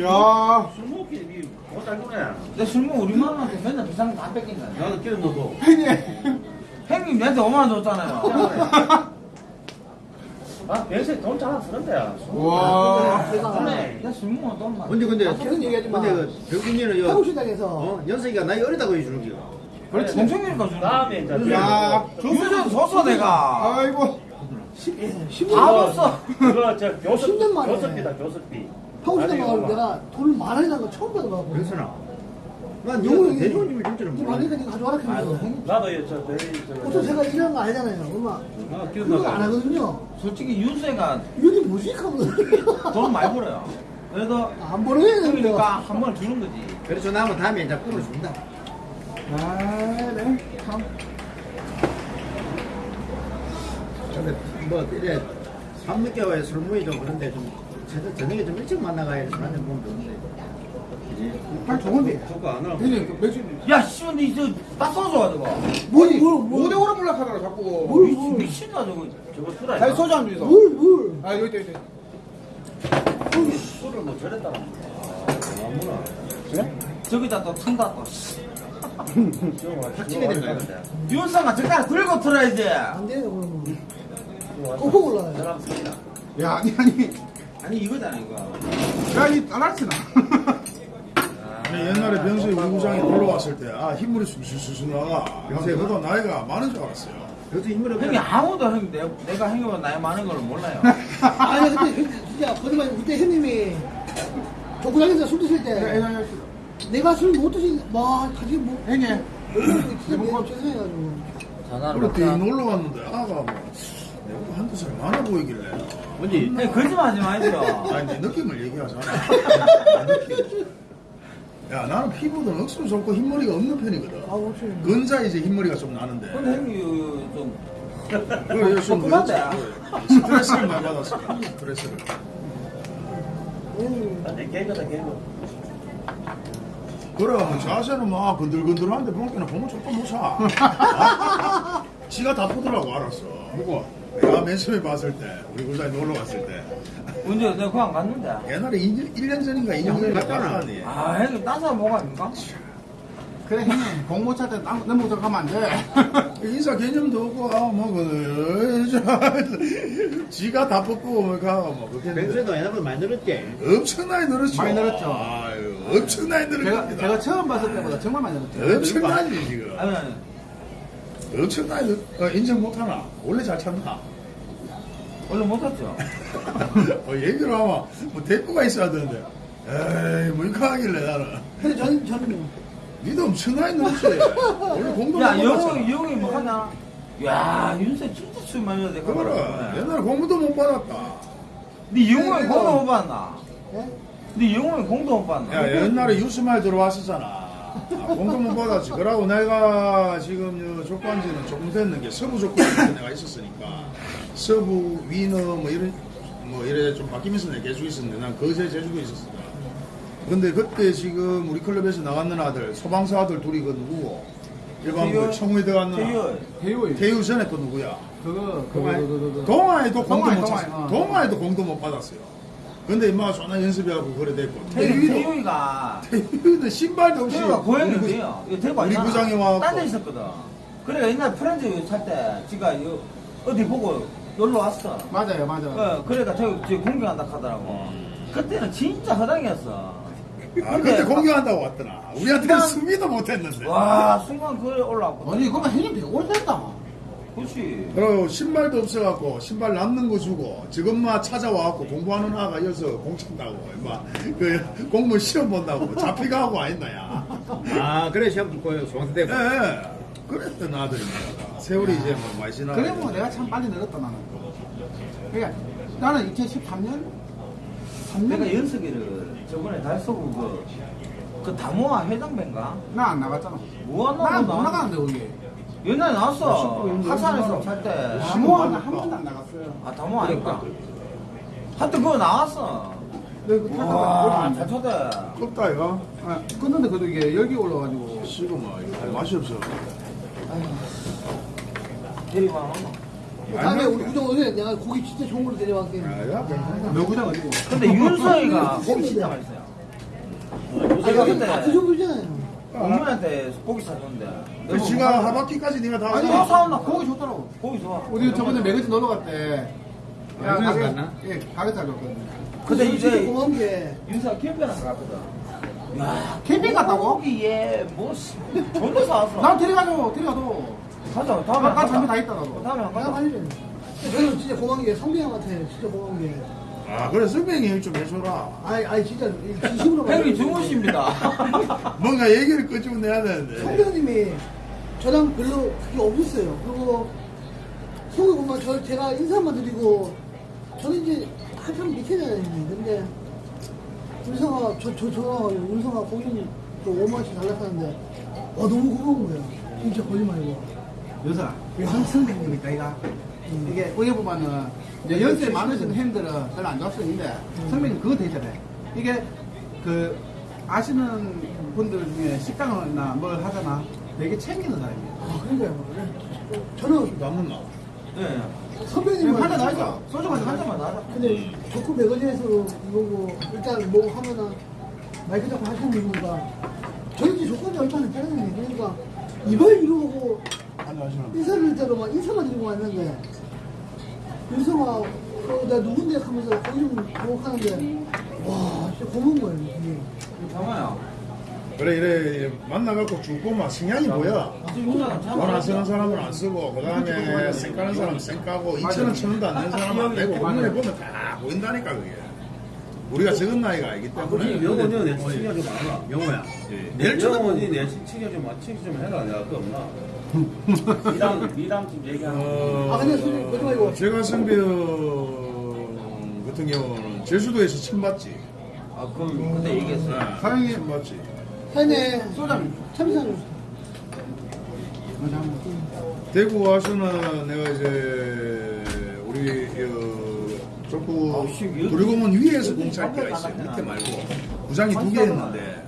야 술 먹기 이 그거 달구네. 내 술 먹고 우리 마누라한테 맨날 비싼 거 다 뺏긴다. 나는 기름 넣고. 형님 형님 내한테 5만 원 줬잖아요. [LAUGHS] 아, 평소에 돈 잘 안 쓰는데. 와 내술 먹으면 돈 많아. 근데 근데 그런 얘기하지만 근데 그 병준이는 요 한국시장에서 어? 연석이가 나이 어리다고 해주는 겨. 그렇지. 동생이니까 주는 다음에 이제. 야 유전 줬어 내가. 아이고 10년 다 줬어. 그거 저 교습, 10년 만에. 교습비다, 교습비. 가서 엄마. 내가 돈을 만 원이라는 거 처음 받아봐. 그래서나. 난 형이 대중집을 진짜로 이 몰라. 많으니까 니가 가져와라. 형님. 나도 저. 보통 제가 이런 거 아니잖아요. 엄마. 아, 기름 그런 거 안. 하거든요. 솔직히 윤세가 이게 뭐지? 하면 [LAUGHS] 돈 많이 벌어요. 그래도 안 벌어야 되는데. 그러니까 한 번 주는 거지. 그래서 나면 다음에 이제 꿈을 준다. 아 네 참. 근데 뭐 이래 밤 늦게 와야 술 모이도 그런데 좀 저녁- 저녁에 좀 일찍 만나가야 술 한잔 먹으면 좋은데. 아 좋은데 저거 안 하고. 형님 그 맥주 야, 씨발, 니저딱 써줘가지고. 뭘, 뭘, 뭘. 5대 5로 몰락하더라 자꾸 뭘, 미친, 뭘. 미친다, 저거. 저거 술 아니야? 다시 소주 한 주이소 물, 물. 아 여기 있다 여기 있다 술을 뭐 저랬다. 아무나. 저기다 또 튼다, 또. 씨. 저거 확증이 된 거야, 근데. 윤상아, 저기다 들고 틀어야지. 안 돼요, 그러면. kokkok올라요 사람 쓰기나. 야 아니 아니 아니, 이거잖아, 이거. 야이 따라치나 아니, 옛날에 병수이 우리 구장에 놀러 왔을 때, 아, 흰물이 술술술 나가. 병수이 그도 나이가 많은 줄 알았어요. 그래서 인물을 형이 아무도 형, 내, 내가 형이보다 나이 많은 걸 몰라요. [LAUGHS] 아니, 근데 형, 진짜, 거짓말, 그때 형님이 족구장에서 술 드실 때, 내가 술 못 드신, 와, 가지 뭐, 형님 진짜 내가 죄송해가지고. 그때 놀러 갔는데, 아가 뭐, 내가 한두 살 많아 보이길래. 뭔지 형님, 거짓말 하지 마시오. 아니, 내 느낌을 얘기하잖아. [LAUGHS] 야, 나는 피부도 억수로 좋고 흰머리가 없는 편이거든. 아, 혹시. 근자 이제 흰머리가 좀 나는데. 근데 형이 좀, 그래, 좀 조그만데? 스트레스를 많이 받았어. 스트레스를. 아니, 개그다, 개그. 그래, 뭐 자세는 막 건들건들한데 봉기는 보면 조금 못 사. 아? 지가 다 보더라고, 알았어. 누구? 내가 맨 처음에 봤을 때, 우리 구장에 놀러 갔을 때. 언제 내가 그냥 갔는데. 옛날에 1년, 1년 전인가 2년 전에 갔잖아. 아, 형님, 딴 사람 뭐가 아닙니까? 그래 형님 공모차 때 땀- 넘어 들어가면 안돼 인사 개념도 없고, 아, 뭐, 그, 저, [LAUGHS] 지가 다 뽑고, 가, 뭐, 그렇게. 했는데 병수도 옛날보다 많이 늘었지. 엄청나게 늘었죠. 많이 늘었죠. 아유, 엄청나게 늘은 제가. 제가 처음 봤을 때보다 정말 많이 늘었죠 엄청나지, 지금. 아니, 아니. 엄청나게 늘, 어, 인정 못하나? 원래 잘 찾나? 원래 못했죠. [LAUGHS] 어, 얘기를 하면, 뭐, 대꾸가 있어야 되는데. 에이, 뭐, 이거 하길래 나는. 근데 저는, 저는, 니도 엄청나게 늘었지. 원래 공부 야, 못 영웅이, 뭐 하냐? 야, 윤세 진짜 술 많이 내가 그래. 말하네. 옛날에 공부도 못 받았다. 네 영웅이 공도 못 받나? 예? 네 영웅이 공도 못 받나? 야, 옛날에 유스마에 들어왔었잖아. 아, 공도 못 받았지. 그러고 내가 지금 요 족관지는 조금 됐는 게 서부 족관지 내가 있었으니까. 서부, 위너, 뭐 이런, 뭐 이래 좀 바뀌면서 내가 계속 있었는데 난 거제 제주도에 있었어. 근데 그때 지금 우리 클럽에서 나갔는 아들, 소방사 아들 둘이 그 누구고? 일반 뭐 태유? 청우에 들어갔는. 대유 태유 전에 또 누구야? 그거 그거 동아에도 공도 못. 동아에도 공도 못 받았어요. 근데 임마 존나 연습해갖고 그래 됐고. 태유, 태유도 태유이가, 태유는 신발도 없이 태유가 어디에요? 이거 데리고 우리. 구장에 와갖고. 딴데 있었거든. 그래, 옛날 프렌즈 살 때, 지가 요, 어디 보고 놀러 왔어. 맞아요 맞아 어, 그러니까 저기, 공격한다 하더라고. 그때는 진짜 허당이었어. 아, 그때 근데 공격한다고 왔더라. 우리한테는 순간- 수비도 못했는데. 와, 순간 그래 올라왔거든. 아니 그러면 형님 되게 오래됐다 그렇지. 그리고 신발도 없어갖고 신발 남는 거 주고 지금만 찾아와갖고 공부하는 아가 이어서 공친다고. 임마 그 공무원 시험 본다고. 잡히가 하고 아있나야. 아, 그래, 시험 듣고 소방서 예. 예. 그랬던 아들입니다 세월이 이제 뭐 많이 지나 그래 뭐 내가 참 빨리 늘었다 나는. 그러니까 나는 2013년 3년 내가 연석이를 저번에 달서구 그, 그 다모아 회장배인가? 나 안 나갔잖아. 뭐 나는 하나 못 나가는데 거기 옛날에 나왔어. 하산에서 살 때. 한 번도 한 번도 안 나갔어요 아, 다모아 아닐까? 하여튼 그거 나왔어. 내가 그 와, 타다가 잘 쳤대. 껍다 이거 아, 끊는데 그래도 이게 열기 올라가지고 씨고 뭐 이거 맛이 없어 대리만 하나? 다음에 우리 구정 오늘 내가 고기 진짜 좋은 걸로 괜찮아 너 구장 어디고 근데 윤서이가 [LAUGHS] 고기 진짜 맛있어요. 제가 그 그때 정도잖아요. 어머니한테 고기 사줬는데. 그 지가 하바퀴까지 네가 다 아니 또 사왔나? 고기 좋더라고 고기 좋아. 우리 저번에 매거진 놀러 갈때 매거진에서 갔나? 예 가게 살렸거든요 근데 이제 고마운 게 윤사 캠핑을 갔거든. 야, 캠핑 갔다고? 고기에 뭐, 씨, 존나 사왔어. 난 데려가줘 데려가도 가자, 다음에 난안 잠이 다. 있다 나도 다음에 안 내가 가자. 저는 진짜 고마운 게 성빈 형한테 진짜 고마운 게 아 그래 선배님 얘기 좀 해줘라 아니 아니 진짜 진심으로 형님 말해요. 주무십니다. [LAUGHS] 뭔가 얘기를 끄집어 내야 되는데 성빈 형님이 저랑 별로 그게 없었어요. 그리고 속에 보면 저 제가 인사만 드리고 저는 이제 한참 밑에잖아요. 근데 울성아 저저 전화 울성아 고객님 그 5만 원씩 달라하는데 와 너무 고마운 거예요. 진짜 거짓말이고. 여사 한 선생님이니까 이가 이게 어떻게 보면은 이제 연세 많으신 형들은 별로 안 좋을 수 있는데 선배님 그거 되잖아요 이게 그 아시는 분들 중에 식당이나 뭘 하잖아 되게 챙기는 사람이에요. 아 그러니까요. 저는 남은 나 네. 선배님은 한잔 나죠. 소주 마시 한 잔만 나자. 근데 좋고 매거진에서 이거고 일단 뭐 하면은 마이크 잡고 하시는 이유가 저희 집 조건이 얼마나 짜증나요. 그러니까 이걸 이러고 인사를 막 인사만 드리고 왔는데 윤성아 어, 나 누군데 하면서 거기 좀 보고 하는데 와 진짜 고마운 거예요. 이게. 잠깐만요. 그래 이래, 이래 만나갖고 쭉 보면 성향이 뭐야 윤사는 참. 돈안 쓰는 사람은 안 쓰고 그 다음에 쌩까는 사람은 쌩까고 2천원 천원도 안 내는 사람은 안 내고 눈에 보면 다 보인다니까 그게 우리가 적은 나이가 아니기 때문에 명원이 내 친구가 좀 많아. 영호야. 예. 내일 명원이 내 친구가 좀. 친구 좀 해라. 내가 그 없나? 미담, 미담 좀 얘기하는 어, 아 근데 솔직히 거짓말이고 제가 선배형 같은 경우는 제주도에서 침 받지? 아, 그럼 그때 얘기했어요. 사장님 침 받지? 사장님 소장 참이상 대구 와서는 내가 이제 우리 어, 족구 아, 씨, 이거- 도리공원 위에서 이거 공차할 때가 있어요. 밑에 말고. 구장이 두개 했는데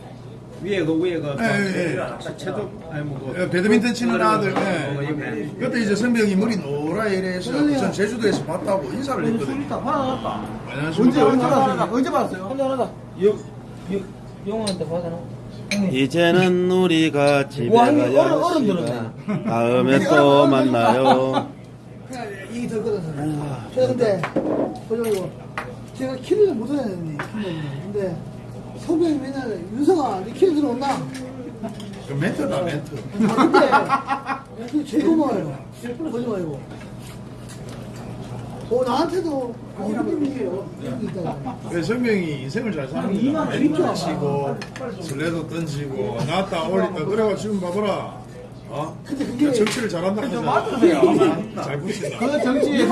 위에 그 위에 그 예, 예, 예. 체조 아니 뭐그 예, 배드민턴 치는 아들 어, 예. 이렇게. 그때 이제 선배 형이 머리 노라 이래서 전 제주도에서 봤다고 인사를 술 했거든요 있다. 화나 났다. 언제 언제 봤어요? 언제 봤어요? 한잔 하자. 영, 영, 영호한테 받아나? 형님. 이제는 우리가 집에 와, 형님, 가야 얼음, 얼음 시간. 들었네. 다음에 [LAUGHS] 또 만나요. 이게 덜 제가 근데 거짓말이고 제가 키를 못 하는데 근데 성병이 맨날 윤성아 네 키를 들어온다 그 멘트다 멘트 아, 근데 그게 제일 고마워요. 거짓말이고. 어, 나한테도 있다. 그 선배형이 인생을 잘 사는 거야 멘트 치고 슬레도 던지고 나왔다 올렸다 그래가 지금 봐봐라 어? 근데 그게 정치를 잘한다 하잖아 맞으세요. 잘 붙인다 그 정치에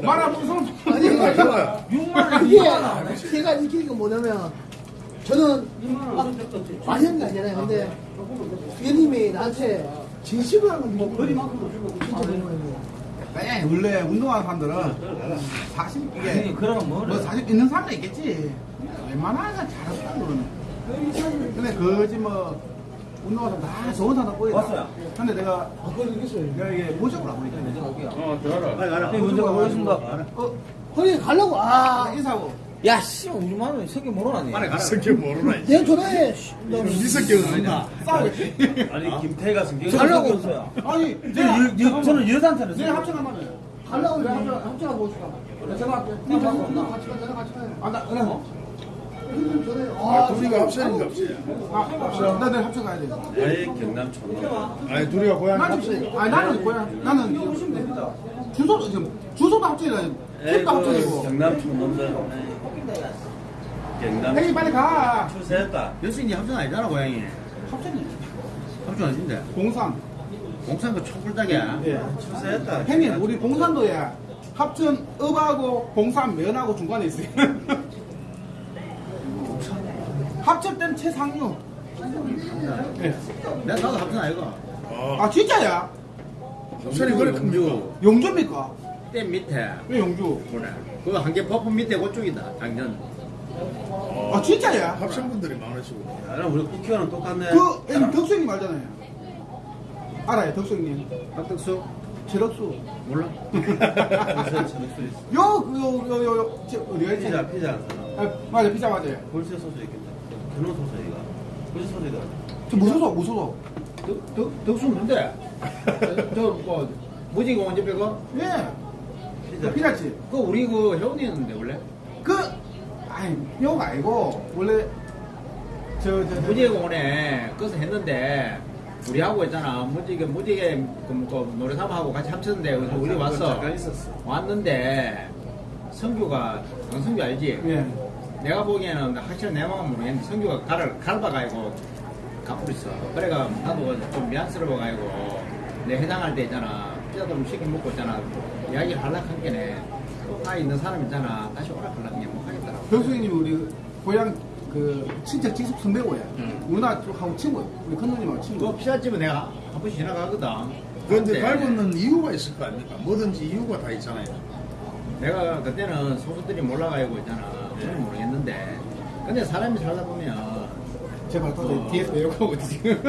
말하면 성 아니 그거야. 6만원, 그게 6만원. 제가 느끼는 건 뭐냐면 저는 막 많이 게 아니잖아요. 근데 위원님이 나한테 진심으로 하는 건 거리만큼도 주고 진짜 고마워요. 네, 원래 운동하는 사람들은 사실 이게? 뭐 사실 있는 사람도 있겠지. 웬만하면 잘하는 사람들은. 근데 그지 뭐 운동하다 다 좋은 사람 보이다. 왔어요. 근데 내가 아, 그걸. 내가 이게 보니까 먼저 갈게요. 어, 들어라. 빨리 가라. 형님, 먼저 가보겠습니다. 어, 허리 가려고, 아, 인사하고. 야, 씨, 우리 마누라 새끼 모르나니? 빨리 가라. 성격 모르나 내가. 씨, 너네 성격은 아니야 싸우겠지. 아니, 김태희가 승경 가려고 했어요. 아니, 저는, 여, 여, 저는 여자한테는 내가 합쳐간다며. 가려고 내가 합쳐, 합쳐가고 싶어. 내가 전화할게. 나 같이 가, 나랑 같이 가요. 아, 나, 그래 뭐? 형님 전화해. 아, 둘이가 합쳐야니까 없지 아, 합쳐. 나 합쳐 가야 돼. 에이, 경남 촌놈. 아니 둘이가 고향이 나는, 합쳐 아니, 나는 고향, 나는 주소, 지금, 주소도 합쳐야 돼. 집도 합쳐지고. 경남 촌놈들. 경남 형님 빨리 가. 출세했다. 여수인이 합천 아니잖아 고양이. 합쳐지. 합천 아닌데. 공산. 공산 그 촛불닭이야. 예. 출세했다. 형님, 우리 봉산도에 합천 읍하고 봉산 면하고 중간에 있어요. [LAUGHS] 합쳤된 최상류. 예. 내가 나도 합천 아이가. 아, 아, 진짜야? 합천이 그래 큽니까 영주입니까? 댐 밑에. 왜 영주? 그래. 그거 한 개 퍼프 밑에 그쪽이다. 작년. 아, 진짜야? 합천분들이 많으시고 나랑 우리 쿠키와는 똑같네. 그, 형님, 덕수님 알잖아요. 알아요, 덕수님. 박덕수? 제럭수. 몰라? [LAUGHS] 볼세 저녁수 있어. 요, 그, 요, 요, 요, 요, 저, 어디가 있지? 피자, 피자 한 사람. 아, 맞아, 피자 맞아요. 볼세 소주 있겠다. 드는 소설이가. 무슨 소리가? 저 무서워 무서워 덕수 뭔데? [LAUGHS] 저뭐 무지공원 옆에 그? 예 피자. 피자집 그 우리 그 회원이었는데 원래? 그 아니 요가 아니고 원래 저저 저, 무지개공원에 그것을 했는데 우리하고 있잖아 무지개 무지개 그, 그 노래사무하고 같이 합쳤는데 그래서 우리 왔어 잠깐 있었어. 왔는데 성규가 강성규 알지? 예. 내가 보기에는 확실히 내 마음은 모르겠는데 성규가 갈을 갈아가지고 가고 있어 그래가 나도 좀 미안스러워가지고 내 해당할 때 있잖아 피자도 좀 시켜 먹고 있잖아 이야기 하려고 한 게네. 가 있는 사람 있잖아. 다시 오라 하려고 못 하겠더라고. 병수님 우리 고향 그 친척 직속 선배고요. 응. 누나 쪽하고 친구예요 우리 큰누님하고 친구. 그 피자집은 내가 한 번씩 지나가거든. 그런데 갈고는 이유가 있을 거 아닙니까? 뭐든지 이유가 다 있잖아요. 내가 그때는 소수들이 몰라가지고 있잖아. 잘 모르겠는데. 근데 사람이 살다 보면 제발 또 어. 뒤에서 내욕하고 지금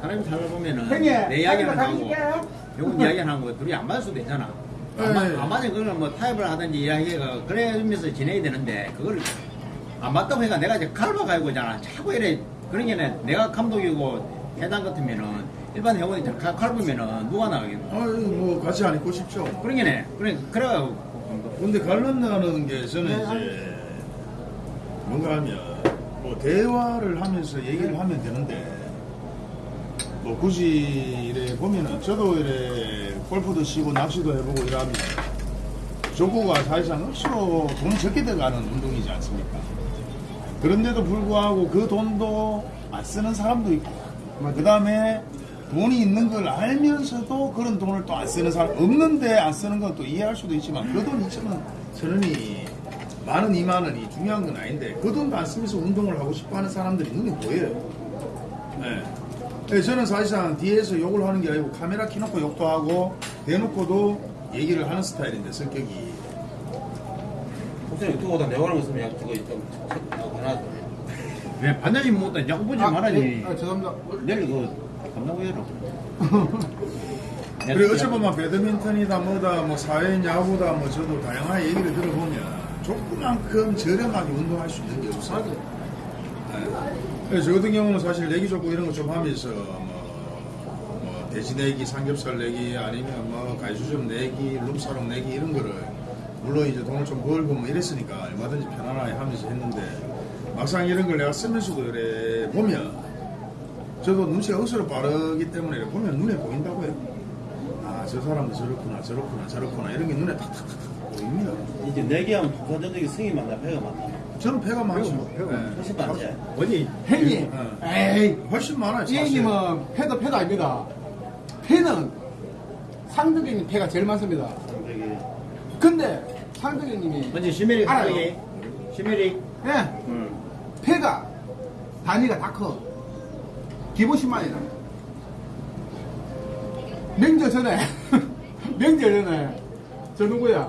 사람이 살다 보면은 형님 내 이야기는 하고 요건 이야기는 하고 둘이 안 맞을 수도 있잖아 안, 맞, 네. 안 맞으면 그거는 뭐 타협을 하든지 이야기가 그래면서 진행이 되는데 그걸 안 맞다고 해가 내가 이제 갈아가지고 있잖아 자꾸 이래 그런 게 내가 감독이고 해당 같으면은 일반 회원이 갈으면은 누가 나가겠노 아유, 뭐 같이 안 있고 싶죠. 그런 게네 그래 그래가지고 근데 갈른다는 게 저는 이제 뭔가 하면 뭐 대화를 하면서 얘기를 하면 되는데 뭐 굳이 이래 보면은 저도 이래 골프도 치고 낚시도 해보고 이러면 족구가 사실상 억수로 돈 적게 들어가는 운동이지 않습니까? 그런데도 불구하고 그 돈도 안 쓰는 사람도 있고 그 다음에 돈이 있는 걸 알면서도 그런 돈을 또 안 쓰는 사람 없는데 안 쓰는 건 또 이해할 수도 있지만 그 돈 2천원 천원이 만원 2만원이 중요한 건 아닌데 그 돈도 안 쓰면서 운동을 하고 싶어 하는 사람들이 눈에 보여요 네. 네, 저는 사실상 뒤에서 욕을 하는 게 아니고 카메라 켜놓고 욕도 하고 대놓고도 얘기를 하는 스타일인데 성격이. 혹시 유튜브보다 내가 하는 거 있으면 약 저거 좀 하나 왜 반드시 못다 자꾸 보지 아, 말아니? 예, 아, 죄송합니다. 내일 그거 감당 후회로 그리고 어찌 보면 배드민턴이다 뭐다 뭐 사회인 야구다 뭐 저도 다양한 얘기를 들어보면 조그만큼 저렴하게 운동할 수 있는 게 없어요. 네. 그래서 저 같은 경우는 사실 내기 좋고 이런 거 좀 하면서 뭐, 뭐 돼지 내기, 삼겹살 내기 아니면 뭐 가이수점 내기, 룸사롱 내기 이런 거를 물론 이제 돈을 좀 벌고 뭐 이랬으니까 얼마든지 편안하게 하면서 했는데 막상 이런 걸 내가 쓰면서도 이래 보면 저도 눈치가 억수로 빠르기 때문에 보면 눈에 보인다고요. 아, 저 사람도 저렇구나, 저렇구나, 저렇구나, 이런 게 눈에 탁탁탁탁 보입니다. 이제 내기하면 부가적인 승이 많나 배가 많나 저는 배가 많죠. 배가 네. 훨씬 많지 어디? 형님 네. 에이. 훨씬 많아요. 이 사실. 형님은 패도 패도 아닙니다. 패는 상득이님 패가 제일 많습니다. 되게 근데 상득이님이 먼저 시메리 알아요. 시메리. 예. 응. 패가 단위가 다 커. 기본 10만이다. 명절 전에. [LAUGHS] 명절 전에. 저 누구야?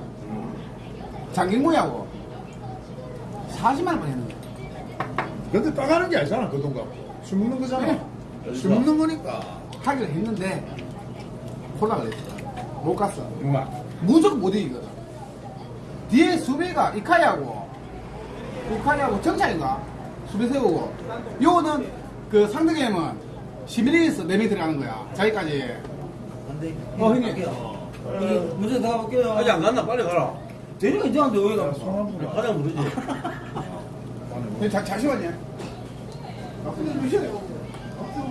장경모하고 40만 원만 했는데 근데 따가는 게 아니잖아, 그 돈 갖고. 술 먹는 거잖아. 네. 술 먹는 거니까. 하기로 했는데 콜라 그랬어. 못 갔어. 누가 무조건 못 이기거든. 뒤에 수비가 이카이하고 이카이하고 정찰인가 수비 세우고 요거는 그 상대 게임은 시밀리에서 4명 들어가는 거야. 자기까지. 어 형님. 문제 나가볼게요. 아직 안 갔나? 빨리 가라 대리가 이제한테 왜 가봤어? 가장 부르지 형, 자, 잠시만요 아, 근데.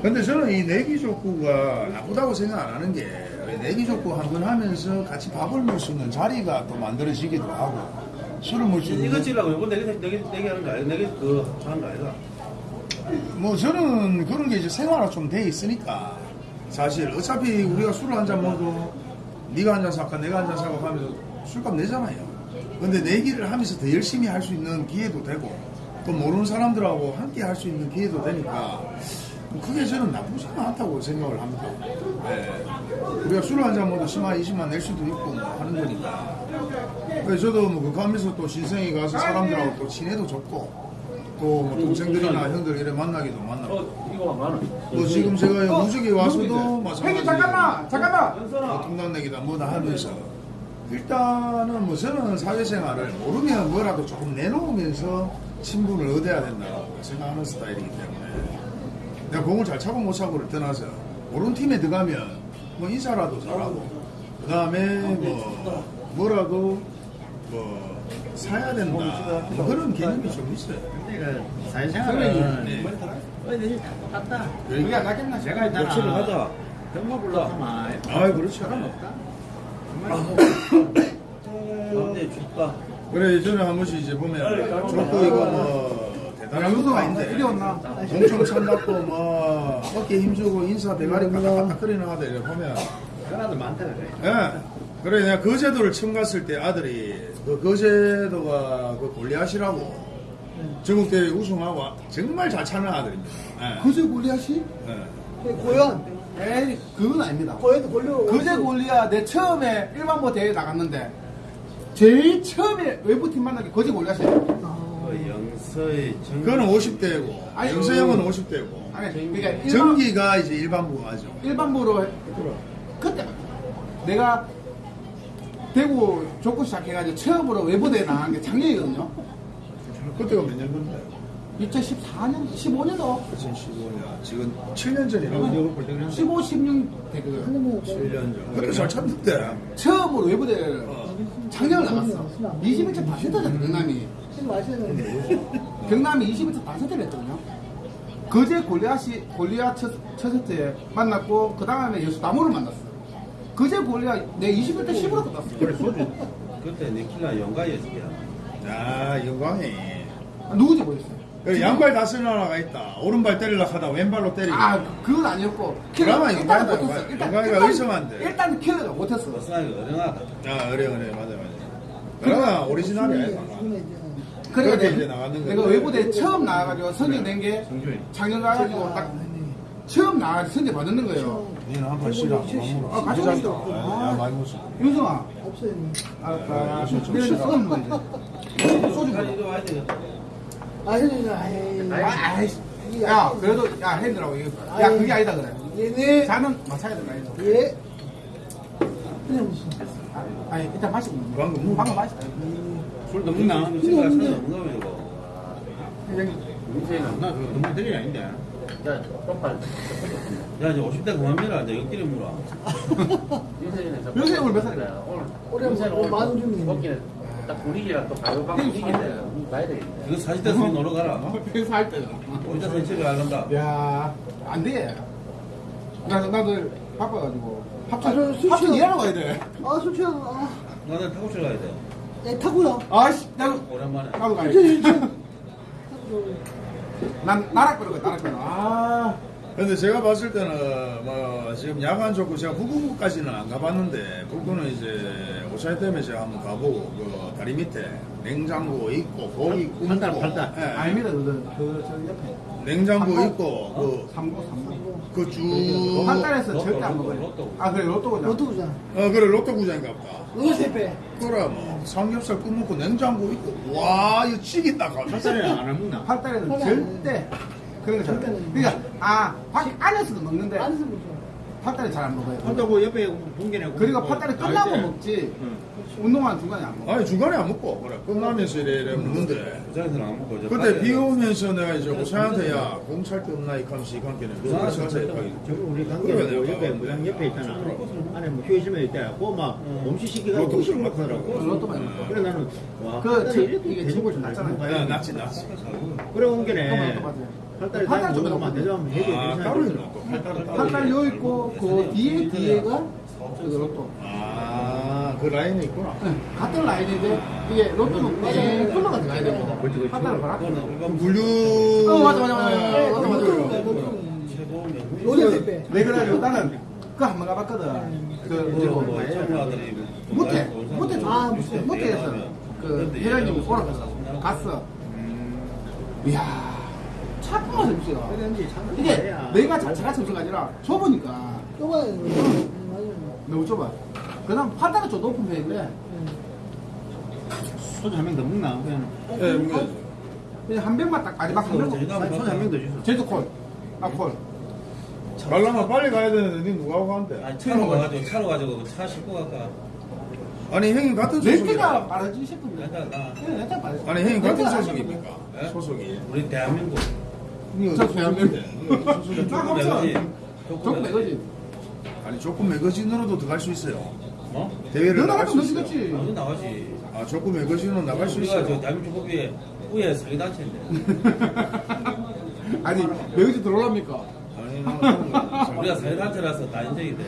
근데 저는 이 내기 족구가 나쁘다고 생각 안 하는 게, 왜 내기 족구 한번 하면서 같이 밥을 먹을 수 있는 자리가 또 만들어지기도 하고, 술을 먹을 수 있는. 이거 치려고 이거 내기 내기 내기 하는 거 아니야 내기 그 하는 거 아니다 뭐 저는 그런 게 이제 생활화 좀 돼 있으니까 사실 어차피 우리가 술을 한 잔 먹어도 네가 한 잔 사까 내가 한 잔 사고 하면서 술값 내잖아요. 근데 내기를 하면서 더 열심히 할 수 있는 기회도 되고 또 모르는 사람들하고 함께 할 수 있는 기회도 되니까 그게 저는 나쁘지는 않다고 생각을 합니다. 예. 우리가 술을 한잔 먹어도 10만, 20만 낼 수도 있고 뭐 하는 거니까. 그래서 저도 뭐 그거 하면서 또 신생이 가서 사람들하고 또 친해도 좋고 또뭐 동생들이나 형들 이래 만나기도 만나고 어 많아 뭐 지금 제가 어, 무적에 와서도 마찬가지 잠깐만 잠깐만 통단내기다 뭐다 하면서 일단은 뭐 저는 사회생활을 모르면 뭐라도 조금 내놓으면서 친분을 얻어야 된다고 생각하는 스타일이기 때문에 내가 공을 잘 차고 못 차고를 떠나서 오른 팀에 들어가면 뭐 인사라도 잘하고 그 다음에 뭐 뭐라도 뭐 사야 된다 뭐 그런 개념이 좀 있어요. 내가 사회생활은 네. 어디든지 다 똑같다. 안 낫겠나 싶어. 내가 있잖아. 며칠을 하자. 병마 불러하면 아 그렇죠. 사람 없다. 근데 춥다. 그래 예전에 한 번씩 이제 보면 저도 이거 뭐 대단한 것도 아닌데 왔나? 엄청 찬답고 뭐 어깨 힘주고 인사 대가리 까딱까딱거리는 아들 이렇게 보면 그런 아들 많다 그래. 예. 그래 내가 거제도를 처음 갔을 때 아들이 그 거제도가 그 골리앗이라고 전국대회 우승하고 정말 잘 차는 아들입니다. 예. 그제 골리앗이? 예. 고현. 에이, 그건 아닙니다. 고현도 골려. 그제 골리앗 내 처음에 일반부 대회 나갔는데 제일 처음에 외부팀 게 거제 골리앗이에요. 그 영서의 정. 그거는 50대고 아니, 영서 형은 50대고 아니, 그러니까 일반, 전기가 이제 일반부가 하죠. 일반부로 그때 내가 대구 족구 시작해가지고 처음으로 외부 대회 나간 게 작년이거든요. 그때가 몇 년 건데? 2014년, 15년도 2015년 지금 7년 전이라고 15, 16 대그 7년 전. 그때 잘 찼는데. 처음으로 외부 대회를 작년을 나갔어. 21차 다 세트잖아, 경남이. 경남이 21차 다 세트를 했거든요. 그제 골리앗이, 골리앗 첫, 첫 세트에 만났고, 그 다음에 여수 나무를 만났어. 그제 골리앗 내 21대 10으로 끝났어. 그래 소주. 그때 니킬라 영가였을 아 영광이. 누구지 모르겠어 요. 그 양발 다스는 하나가 있다. 오른발 때리려고 하다 왼발로 때리고. 아, 그건 아니었고. 그나마 영광이가 일단, 의성한데. 일단 킬러가 못했어. 버스나기 어령하다. 아 그래 그래 맞아 맞아. 그러나 오리지널이야. 그러니까 내- 이제 나가는 내가 거죠. 외부대 처음 나와가지고 선정된 게 작년 가가지고 딱 처음 나와서 선정 받는 거예요. 니는 한판 쉬라. 아, 같이 가시죠. 야 많이 먹었어. 윤성아. 알았다. 내가 이제 쏘는 거 이제. 소주 아, 먹어. 이리 와야 되겠다. 아, 형님, 아, 아이씨. 야, 그래도, 야, 핸드라고. 이거. 야, 그게 아니다, 그래. 얘네. 자는 마차야 된다, 이거. 예. 그냥 무슨. 아, 아니, 일단 마시고. 방금 뭐? 방금 마시다. 술도 먹나? 지금 살 없는 거면 이거. 회장님. 인생은 없나? 그거 너무 들이 아닌데. 야, 이제 50대 그만 밀어. 이제 옆길에 물어. 요새 오늘 몇 살이야? 올해 뭐 만원 주면. 딱 분위기랑 또 가요 방 분위기인데 봐야 되겠네. 이거 40대 수놀러 가라. 회사 할 때는. 혼자 산책을 가는다. 야, 안 돼. 나도, 나도 바빠가지고. 아, 저 합천, 술 합천 취하- 일하러 가야 돼. 아, 술 취하고, 아, 나는 타고 칠 가야 돼. 예, 타고요. 아씨, 나도, 오랜만에. 나도 가야 돼. 난, 나락 거려, 나락 거려. 아. 근데 제가 봤을 때는 뭐 지금 야간 좋고 제가 북구까지는 안 가봤는데 북구는 이제 오차이 때문에 제가 한번 가보고 그 다리 밑에 냉장고 있고 고기 굽고 팔달. 예, 아닙니다, 그, 그, 저 옆에. 냉장고 삼고? 있고 그 삼고, 삼고. 그쭉 한 달에서 절대 안 로또, 먹어요. 로또. 아, 그래, 로또구나. 로또구잖아. 어 그래 로또 구장인가 보다 로세 빼. 그래 뭐 삼겹살 굽먹고 냉장고 있고 와 이거 찌겠다 팔살이는 안 먹나? 팔 달에는 팔 절대 그런 거 잘. 그러니까, 아, 밖 안에서도 먹는데, 안에서 먹죠. 팔 달에 잘안 먹어요. 팔다고 옆에 봉개네. 그리고 팔 달에 끝나고 먹지, 운동하는 중간에 안 먹어. 아니 중간에 안 먹고 그래 끝나면서 이래 이래 먹는데 부산에서는 안 먹고. 그때 비 오면서 내가 이제 오차한테 야 공찰 데 없나 이 하면서 이 관계는 부산에서 부산에서 저- 가기 저거 우리 관계 내가 옆에 무당 옆에 있잖아. 안에 뭐 휴게실에 있대. 그막 음식 시키가 로또 음식 먹고 먹더라고. 로또 많이 먹고. 그래 나는 와. 그, 이게 돼지고 지금 낮잖아요. 야 낫지 낫지 그래 온 게네. 팔달 다좀 먹으면 안 되죠. 해도 아. 따로 있는 거 팔따로 따로 팔달여 있고, 그 뒤에, 뒤에가, 그 로또. 아 그 라인이 있구나 네, 같은 라인인데, 이게 로또는 네, 컬러가 들어가야 되고, 그렇지, 그렇지. 팔 달을 봐라. 그거는 분류 어, 맞아, 맞아, 맞아. 네, 맞아, 맞아. 빼. 내 그래가지고 나는 그거 한번 가봤거든. 그, 뭐, 그, 뭐, 청소아들이 못해. 못해. 아, 못해. 못해서. 그, 회장님이 오라갔어. 갔어. 이야, 차가워, 점수가. 그런지 참 이게. 내가 자체가 점수가 아니라 좁으니까 좁아요. 너무 좁아. 그 다음 판단은 좀 높은 편인데, 소주 한 명 더 먹나? 그냥 예 뭐, 그냥 한 병만 딱 마지막 한 병. 소주 한 명 더 주소. 제주 콜. 아, 콜. 말라면 빨리 가야 되는데 니 누가 하고 간대 아니, 차로 가가지고, 차로 가지고 차 싣고 갈까? 아니 형님 같은 렌트가 소속이야 빠르지 싶은데. 렌트가 나. 네, 렌트가. 아니 형님 같은 렌트가 소속입니까 예? 소속이. 우리 대한민국 조금 매거진 조금. 아니 조금 매거진으로도 들어갈 수 있어요. 어? 대회를 너 나갈 수 있어요. 어디 나가지 아 조금 매거진으로 나갈 수 우리가 저 있어요. 대한민국 후에 후에 사기단체인데 [LAUGHS] 아니, 매거지 들어올랍니까? 아니 우리가 사기단체라서 다 인정이 돼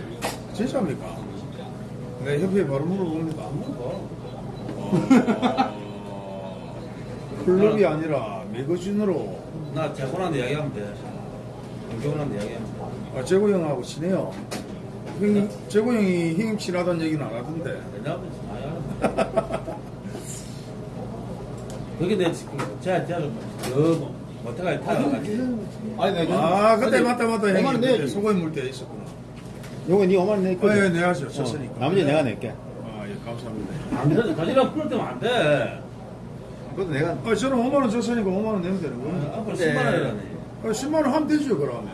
진짜입니까? 내 협회에 바로 물어봅니다. 어, [LAUGHS] 클럽이 아니라 매거진으로 나 재혼한테 이야기하면 돼 결혼한테 이야기하면 돼 아, 재고 형하고 친해요. 형님, 재고 형이 형님 친하다는 얘기는 안 하던데. 많이 그게 내 지금 제가 제가 저 모텔까지 타가지고 아니, 내가. 아, 그때 맞다, 맞다. 내야지. 그때 소고기 물때 있었구나. 요거 니 5만 원 낼게. 아, 예, 내야죠. 졌으니까. 나머지 내가 낼게. 아, 예, 감사합니다. 안 돼, 가지랑 풀을 때면 안 돼. 그것도 내가 아, 저는 5만원 줬으니까 5만원 내면 되는 거예요. 앞으로 네. 10만 원이라네. 아, 10만원 하면 되죠, 그러면.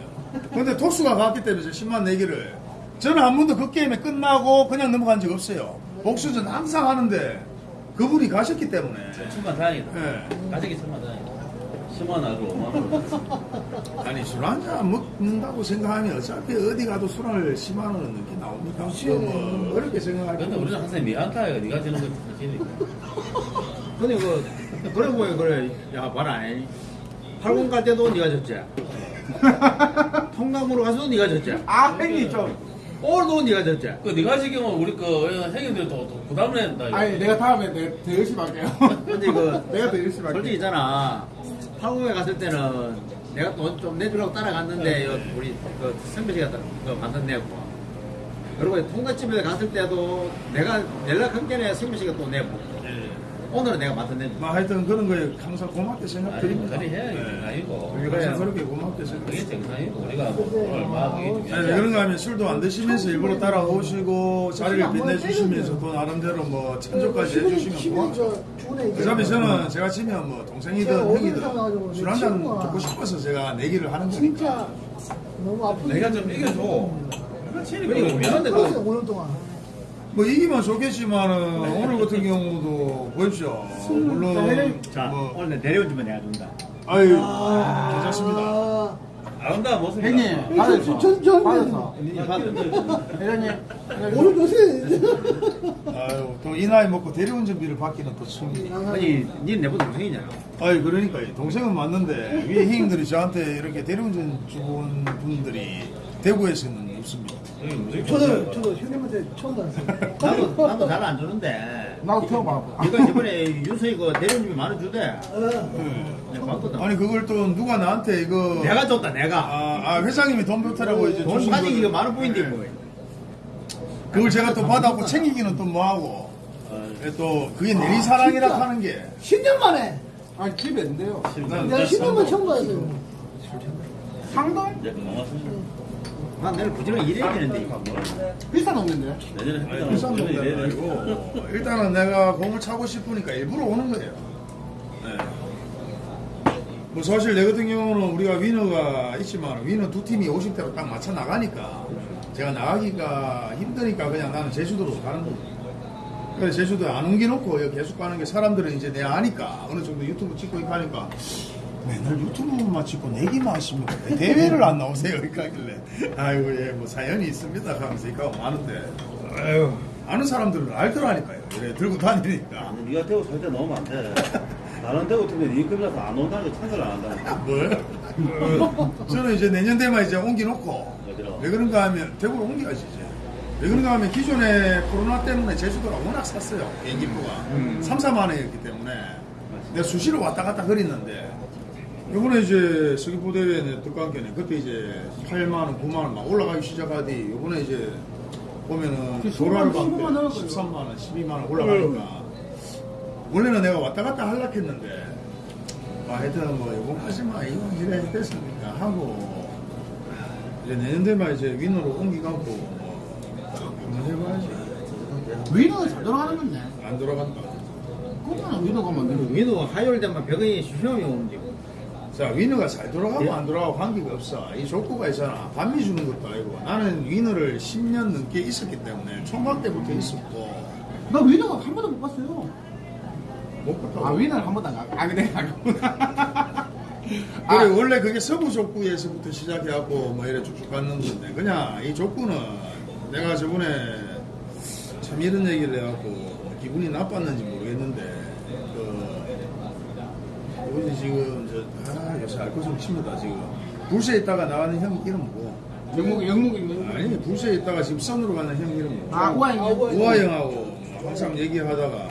근데 토스가 갔기 때문에 10만 내기를. 저는 한 번도 그 게임에 끝나고 그냥 넘어간 적 없어요. 복수전 항상 하는데 그분이 가셨기 때문에. 천만 다행이다. 예. 가족이 천만 다행이다. 10만 원 하고 5만 원. 아니 술 한 잔 먹는다고 생각하면 어차피 어디 가도 술을 10만 원은 넘게 나옵니까? 뭐 어렵게 생각할 근데 우리는. 항상 미안타가 네가 지는 거 지니까. 근데 그 그래 보면 그래 야 봐라 80갈 때도 네가 졌지 [LAUGHS] 통감으로 가서도 네가 졌지 아, 형님 좀. 오늘도 네가 졌지 그 네가 지금 우리 그 행인들이 또, 또 부담을 한다. 이거. 아니, 내가 다음에 [LAUGHS] 내가 더 열심히 할게요. 근데 그 내가 더 열심히 할게. 솔직히 있잖아 80에 갔을 때는 내가 돈 좀 내주려고 따라갔는데 요 우리 그 선배 씨가 그 만든 내고 그리고 통과집에 갔을 때도 내가 연락한 게에 선배 씨가 또 내고 오늘은 내가 만든 내뭐 하여튼 그런 거에 항상 고맙게 생각드립니다. 그래 해야 네. 정상이고. 항상 그렇게 고맙게 그게 생각드립니다. 정상이고 우리가 뭐 얼마 그게 네, 중요하지. 그런 거 하면 술도 안 드시면서 일부러 따라오시고 자리를 빛내주시면서 또 나름대로 뭐 찬조까지 해주시면 고맙죠. 그다음에 저는 제가 치면 뭐 동생이든 형이든 술 한잔 듣고 싶어서 제가 내기를 하는 거니까. 진짜 너무 아프게 내가 좀 이겨줘. 그렇지. 그리고 미안한데 그 5년 동안 뭐 이기면 좋겠지만은 오늘 같은 경우도 보십시오. 물론 자 뭐 오늘 내려온 주면 내가 준다 아유 괜찮습니다. 아, 아름다운 모습이다. 형님, 받았어. 전- 전- 받았어. 회장님. 오늘 요새 아유 또 이 나이 먹고 대리운전비를 받기는 또 충이. 아니 니는 내보다 동생이잖아 아유 그러니까 동생은 맞는데 위에 형님들이 저한테 이렇게 대리운전 주는 분들이 대구에서는 없습니다. 저도 저도 형님한테 처음 봤어요. 나도 나도 잘 안 주는데 나도 태워봐. 이거 이번에 윤서이 그 대리운전비 많이 주대 네. 내가 봤거든 아니 그걸 또 누가 나한테 이거 내가 줬다 내가 아, 아, 회장님이 돈 보태라고 이제 돈 주신 가지고 거를- 이거 많은 부인데 뭐 그걸 제가 또 받았고 챙기기는 또 뭐하고 또 그게 내리 사랑이라 하는 게 10년 만에 아니, 집에 안 돼요. 내가 10년 만에 처음 봤어요. 상동? 이제 고맙습니다. 난 내일 부지런히 일해야 되는데 비싼 없는데. 내년에 비싼 해보자. 돈이 아니고 일단은 내가 공을 차고 싶으니까 일부러 오는 거예요. 네. 뭐 사실 내 같은 경우는 우리가 위너가 있지만 위너 두 팀이 50대로 딱 맞춰 나가니까 제가 나가기가 힘드니까 그냥 나는 제주도로 가는 거예요. 그래서 제주도에 안 옮겨놓고 여기 계속 가는 게 사람들은 이제 내 아니까 어느 정도 유튜브 찍고 있고 하니까 맨날 유튜브만 찍고 내기만 하십니까? 왜 대회를 안 나오세요? 이렇게 하길래. 아이고 예 뭐 사연이 있습니다. 하면서 이거 많은데. 아유. 아는 사람들은 알더라니까요. 이래 들고 다니니까. 아니, 네가 대구 절대 넣으면 안 돼. 나는 대구 팀에 네 급이라서 안 온다는 거 찬성을 안 한다. [LAUGHS] 뭘? 어, 저는 이제 내년 되면 이제 옮겨놓고. 어디로? 왜 그런가 하면 대구로 옮겨야지 이제. 왜 그런가 하면 기존에 코로나 때문에 제주도가 워낙 쌌어요. 비행기표가. 3, 4만 원이었기 때문에. 내가 수시로 왔다 갔다 그랬는데 이번에 이제 서귀포 대회에 뜻관계네 그때 이제 8만 원, 9만 원 막 올라가기 시작하더니 이번에 이제 보면은 도라를 15만 원 13만 원, 12만 원 올라가니까. 원래는 내가 왔다 갔다 하려고 했는데 아, 하여튼 뭐 이번까지 마 이건 이래 됐으니까? 하고 이제 내년 되면 이제 위너로 옮기갖고 뭐 한번 해봐야지. 위너가 잘 돌아가는 건데. 안 돌아간다. 그거는 위너 가면 안 되는 민호 화요일 되면 병원이 수시험이 오는데 자 위너가 잘 돌아가고 예? 안 돌아가고 관계가 없어 이 족구가 있잖아 반미 주는 것도 아니고 나는 위너를 10년 넘게 있었기 때문에 총각 때부터 있었고 나 위너가 한 번도 못 봤어요. 못 갔다고. 아 위는 한 번도 안 가. 아 근데 안 가구나. [LAUGHS] 그래 원래 그게 서부 족구에서부터 시작해갖고 뭐 이래 쭉쭉 갔는 건데 그냥 이 족구는 내가 저번에 참 이런 얘기를 해갖고 뭐 기분이 나빴는지 모르겠는데 그 우리 지금 저아 요새 알코올 칩니다 지금. 불시에 있다가 나가는 형 이름 뭐고. 영국 영국 있는. 아니 불시에 있다가 지금 선으로 가는 형 이름 뭐고. 아 우아인. 우아 형하고 항상 얘기하다가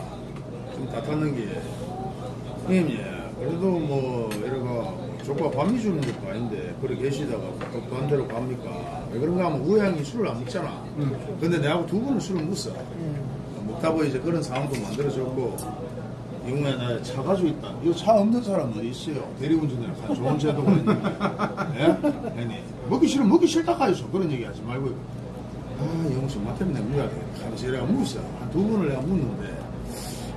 좀 다퉜는 게. 형님 예. 그래도 뭐 이러가 조카 밤이 주는 것도 아닌데 그래 계시다가 또 반대로 갑니까? 왜 그런가 하면 우아 형이 술을 안 먹잖아. 근데 내하고 두 분은 술을 먹어. 먹다 보니 이제 그런 상황도 만들어졌고 이후에 나 차 가지고 있다 이거 차 없는 사람 어디 있어요 대리운전을 한 좋은 제도가 있네 예? 아니 먹기 싫으면 먹기 싫다 가야죠 그런 얘기 하지 말고 아, 영수 맛 때문에 되겠다. 하면서 내가 묻었어. 한두 번을 내가 묻는데.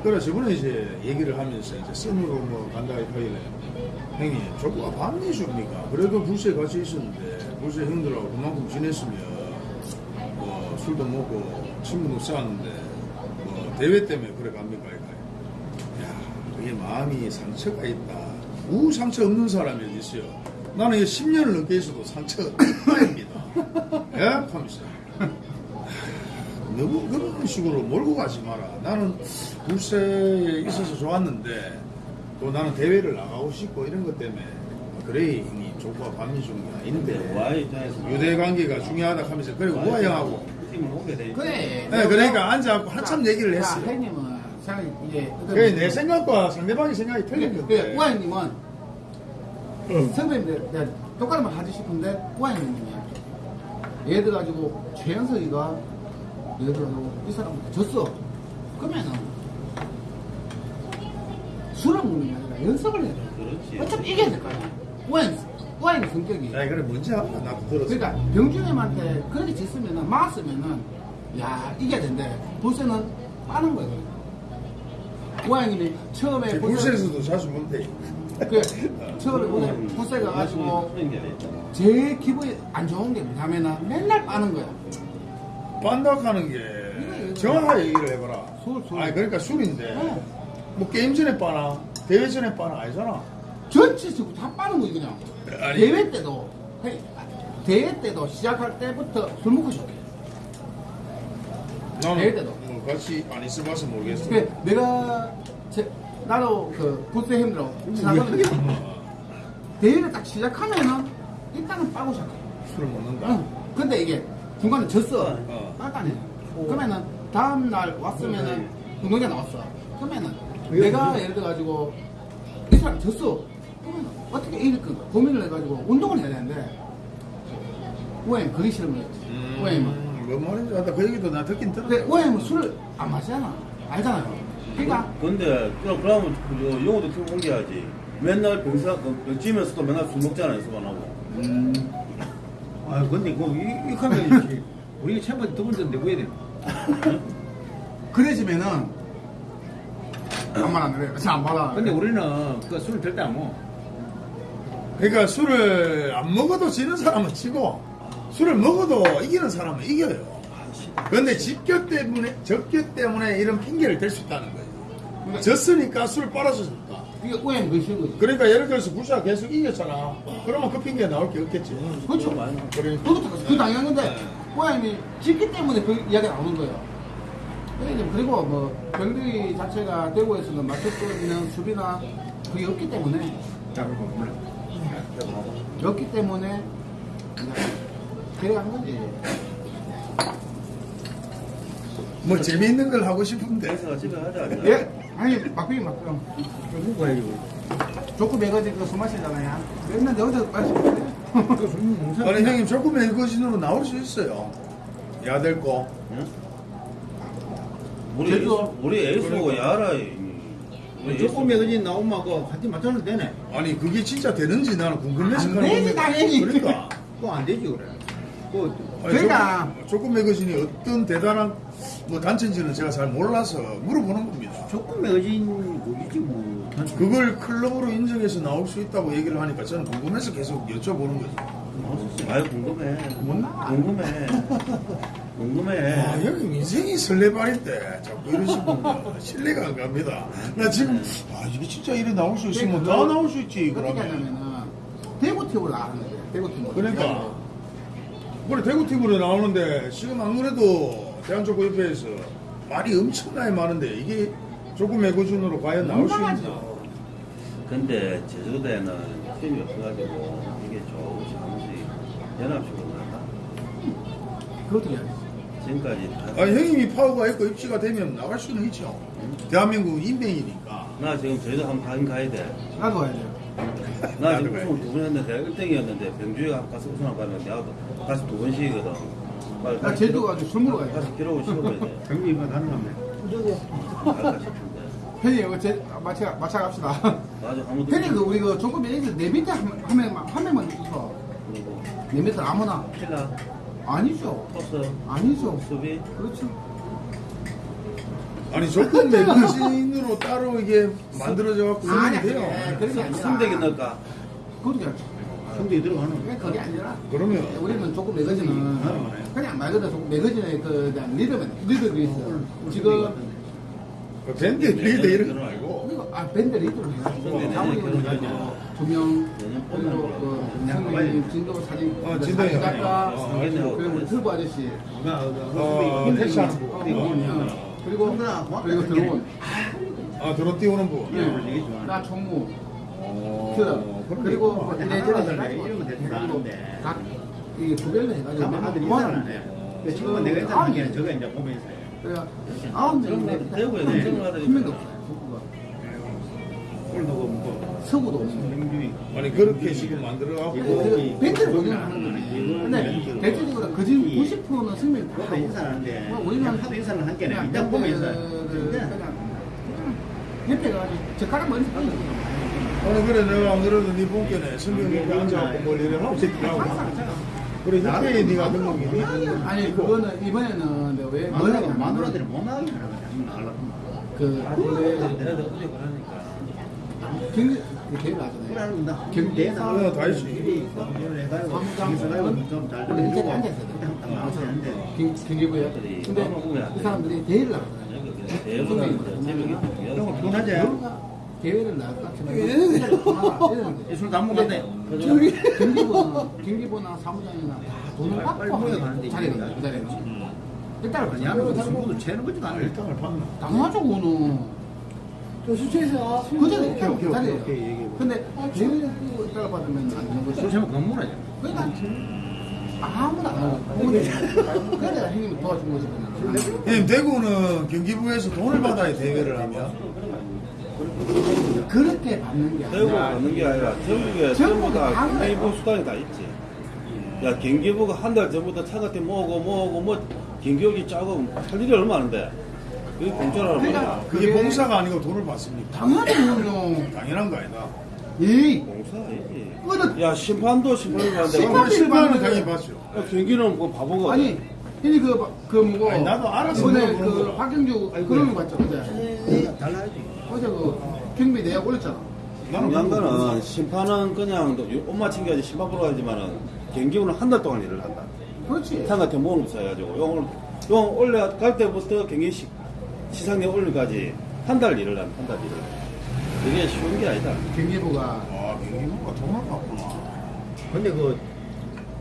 그래, 저번에 이제 얘기를 하면서 이제 썸으로 뭐 간다 이파이래. 형님, 조구가 반미 줍니까? 그래도 불시에 같이 있었는데, 불시에 형들하고 그만큼 지냈으면, 뭐, 술도 먹고, 친구도 쌓았는데, 뭐, 대회 때문에 그래 갑니까? 그게 마음이 상처가 있다. 우 상처 없는 사람이 어디 있어요? 나는 이게 10년을 넘게 있어도 상처가 있다입니다. [LAUGHS] 예? 하면서. 너무 그런 식으로 몰고 가지 마라. 나는 불세에 있어서 좋았는데 또 나는 대회를 나가고 싶고 이런 것 때문에 그래 형이 조과 밤이 중이 아닌데 유대 관계가 중요하다 하면서 그래 우아 형하고. 그래. 네, 그러니까 앉아갖고 한참 얘기를 자, 했어요. 형님은 생각 이제 그래 내 생각과 상대방의 생각이 틀린 그래, 건데 그래, 우아님은 선배님들 내가 똑같은 말 하지 싶은데 우아님이야. 예를 들어 가지고 최현석이가 예를 들어 가지고 이 사람한테 졌어. 그러면은 술을 먹는 게 아니라 연습을 해야 돼. 그렇지. 어차피 이겨야 될거 아니야. 우아님, 우아님 성격이. 야 그래 뭔지 알아 나도 들었어. 그러니까 병준님한테 그렇게 짓으면은 막았으면은 야 이겨야 된대. 불세는 빠는 거예 요. 우아님이 처음에 제 불세에서도 자주 못해. 그 처음에 오늘 불세 가 가지고 그런 게 있잖아. 제일 기분이 안 좋은 게 뭐냐면은 맨날 빠는 거야. 빤닥하는 게 정확하게 얘기를 해봐라. 술, 술. 아니 그러니까 술인데 어. 뭐 게임 전에 빠나 대회 전에 빠나 아니잖아. 전체적으로 다 빠는 거지 그냥. 아니. 대회 때도 해- 대회 때도 시작할 때부터 술 먹고 시작해. 나는 대회 때도. 뭐 같이 안 있어봐서 모르겠어. 그 내가 제, 나도 그 불세 형들하고 지나가는데 대회를 딱 시작하면은 일단은 빠고 시작해. 술을 먹는다. 응. 근데 이게 중간에 졌어. 어. 빡가네. 그러면은 다음 날 왔으면은 운동장 나왔어. 그러면은 내가 예를 들어 가지고 이 사람 졌어. 그러면 어떻게 이길 건가 고민을 해가지고 운동을 해야 되는데 우엠 그게 싫은 거였지. 우엠은. 음, 뭔 말인지 알다. 그 얘기도 나 듣긴 들었어. 근데 우엠은 술을 안 마시잖아. 알잖아요. 그러니까 근데 그럼 그러면 그 영어도 팀 옮겨야지. 맨날 병사 그 지면서도 맨날 술 먹잖아요, 수반하고. 아 근데 그 이- [LAUGHS] 이렇게 하면 우리 챔버 두 번째 내고 해야 돼. [LAUGHS] 그래지면은 안말 안 그래. 잘안 받아. 근데 우리는 그 술을 절대 안 먹어. 그러니까 술을 안 먹어도 지는 사람은 지고 술을 먹어도 이기는 사람은 이겨요. 그런데 집교 때문에 적교 때문에 이런 핑계를 댈 수 있다는 거예요. 졌으니까 술 빨아서 졌다. 이게 그게 싫은 거지. 그러니까 예를 들어서 부샤 계속 이겼잖아. 그러면 그 핑계 나올 게 없겠지. 그렇죠. 그래. 그것도 그 당연한 건데 고양이 짓기 때문에 그 이야기가 나오는 거예요. 그리고 그리고 뭐 병들이 자체가 대구에서는 맞출 수 있는 수비나 그게 없기 때문에 없기 때문에 대회한 거지. 뭐 재미있는 걸 하고 싶은데. 그래서 집에 하자. 예? 아니 막빙이 막빙. 좀 먹어야지. 조금 매거지 그술 마시잖아요. 맨날 여기서 마시는데. 아니 형님 조금 애거진으로 나올 수 있어요. 야될 거. 우리 제주도. 에이스, 우리 에이스고 야라. 우리 조금 매거진 나오면 그 같이 맞춰도 되네. 아니 그게 진짜 되는지 나는 궁금해서 안 되지. 당연히. 그러니까. 그거 안 되지 그래. 그 아니, 그러니까. 조금, 매거진이 어떤 대단한 뭐 단체인지는 제가 잘 몰라서 물어보는 겁니다. 조금 매거진 거기지 뭐. 그걸 클럽으로 인정해서 나올 수 있다고 얘기를 하니까 저는 궁금해서 계속 여쭤보는 거죠. 아유 궁금해. 못 나와. 궁금해. 궁금해. 아, 형님 인생이 설레발인데 자꾸 이러시면 신뢰가 안 갑니다. 나 지금 아 이게 진짜 이래 나올 수 있으면 다 나올 수 있지 그러면. 하냐면은 대구 팀으로 나가는 거예요. 대구 팀으로. 그러니까 우리 대구 팀으로 나오는데 지금 안 그래도 대한족구협회에서 말이 엄청나게 많은데 이게 조금 매고준으로 과연 나올 수 있나? 근데 제주도에는 팀이 없어가지고 이게 조금씩 하면서 연합식으로 나가. 그것도 해야지. 지금까지 다. 아 형님이 파워가 있고 입지가 되면 나갈 수는 있죠. 대한민국 인명이니까. 나 지금 제주도 한번 가긴 가야 돼. 나도 가야 돼요. 나 지금 우승을 두번 했는데 내가 1등이었는데 병주에 가서 우승을 가면 내가 다시 두 번씩이거든. 나 제주도 기록- 가지고 술 가야 돼. 다시 기록을 씌워야 돼. 경기 이거 가는 건데. 형님, 이거 제, 마차, 마차 갑시다. 맞아 아무도 형님, 그, 우리 그 조금 애들 내 밑에 한, 한 명만, 한 명만 있어. 그리고 내 밑에 아무나. 킬라, 아니죠. 토스, 아니죠. 수비 그렇죠. 아니 조금 매거진으로 따로 이게 만들어져 갖고 아니, 돼요. 예, 그런 게 아니라. 선대기 넣을까? 그렇죠. 경기 들어가는 거. 그게 그게 아니라. 그러면 우리는 조금 매거진은 그냥 말 그대로 조금 매거진의 그 그냥 리더면 리더들이 있어. 지금 그 밴드 리더 이런 거 말고. 그리고 아 밴드 리더로 해가지고 밴드 사모님을 리더 해가지고 조명 내년 그리고 그 그냥 선배님 진도 사진 어, 그. 사진 작가 어, 그리고 우리 터보 아저씨. 어, 택시하는 분. 어, 어, 그리고 그리고 드론. 아 드론 띄우는 분. 예. 나 총무 어, 그 그리고 뭐 이래저래 이런 거 대충 이게 조별로 해가지고 가만 아들이 있잖아. 지금 내가 일단 하기에는 저거 이제 보면서 해. 그래가 아홉 명인데 그럼 나도 대구에 한 인정을 하더니 명도 없어요 북구가. 오늘도 뭐 서구도 없어요 경주이 아니 그렇게 지금 만들어 갖고 그 벤트를 운영하는 거지. 근데 대체적으로 그중 90%는 승리를 다 하고. 인사하는데 뭐 우리는 하도 인사를 한 그냥 일단 보면서. 그- 그- 협회가 아주 젓가락 머리 뿌리는 거야. 오늘 그래 내가 안 그래도 네 본께네 선배님 옆에 앉아갖고 뭘 이래 하고 있더라고. 그래 협회에 네가 등록이 돼. 아니 그거는 이번에는 내가 왜 마누라가 뭐냐면 마누라들이 못 나가게 하는 거야. 한번 나가려고. 그 원래 내가 어디 그러니까. 그 대회 나잖아요. 그러는 나 경기에 경기에 어, 다 있지. 이걸 해가지고 거기서 가지고 좀잘 원래 일자리 앉아 있어야 딱 나와서 하는데 경- 경기부에. 근데 이 사람들이 대회를 나가잖아요. 새벽에 그런 거 피곤하지? 대회를 나갈까 하면 술도 안 먹었대. 저기 경기보나 경기보나 사무장이나 다 돈을 받고 빨리 하는 자리는 일단은 아니 하면 승부도 채는 거지도 않아. 일당을 받나? 당연하죠 그거는. 저 수채에서 그 자리 일단 그 오케이, 오케이. 근데 대회를 끼고 있다가 받으면 안 되는 거죠 술 채면 건물하지. 그러니까 아무나 안 하고 그래 내가 형님이 도와준 거지. 형님 대구는 경기부에서 돈을 받아야 대회를 하면 그렇게 받는 게 대구 아니라 가는 게 아니라 전국에 전부 다다 경기부 수당이 다 있지. 야 경기부가 한 달 전부터 차같이 모으고 모으고 뭐 경기역이 짜고 할 일이 얼마 많은데 그게 공짜라는 그러니까 말이야. 그게 그게- 봉사가 아니고 돈을 받습니까? 당연하죠 [LAUGHS] 그럼요 당연한 거 아니다. 이 공사 아니지. 그거는 야 심판도 심판을 받는데 심판- 심판은 받는데- 당연히 받죠. 야, 경기는 뭐 바보가 아니 형이 그, 그 뭐고 아니, 나도 알아서 이번에 물어보는 그 거야. 박경주 그런 거 봤죠 어제 달라야지. 어제 그 경비 내역 올렸잖아 중요한 거는 심판은 그냥 게 아니라 심판 보러 가지만은 경기부는 한달 동안 일을 한다. 그렇지 상 같은 모으는 거 해가지고 용, 용 올라갈 때부터 경기 시, 시상에 올리까지 한 달 일을 한, 한달 일을. 이게 쉬운 게 아니다. 경기부가 아 경기부가 돈을 받구나. 근데 그,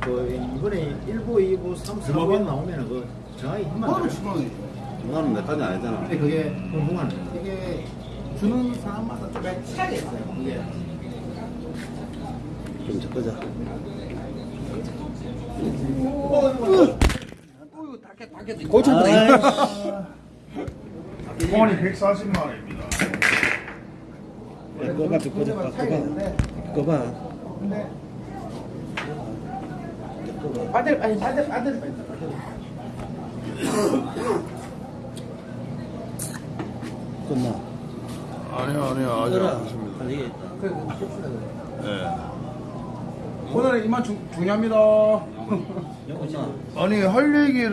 그 이번에 1부, 2부, 3, 4부 나오면은 그 정확히 힘만 바로 들어요. 주방이 나는 내 까지 아니잖아. 근데 그게 공부하는 거. 이게 주는 사람마다 좀 차이가 있어요 그게 좀 적거자. 고창 공원이 140만 원입니다. 꺼봐, 꺼봐, 꺼봐. 차이가 있는데 꺼봐. 근데 아들 아니 아들 아들 끝나. 아니요 아니요 아직 안 봅시다 그래 네. 이만 중, 중요합니다. 아니 할 얘기를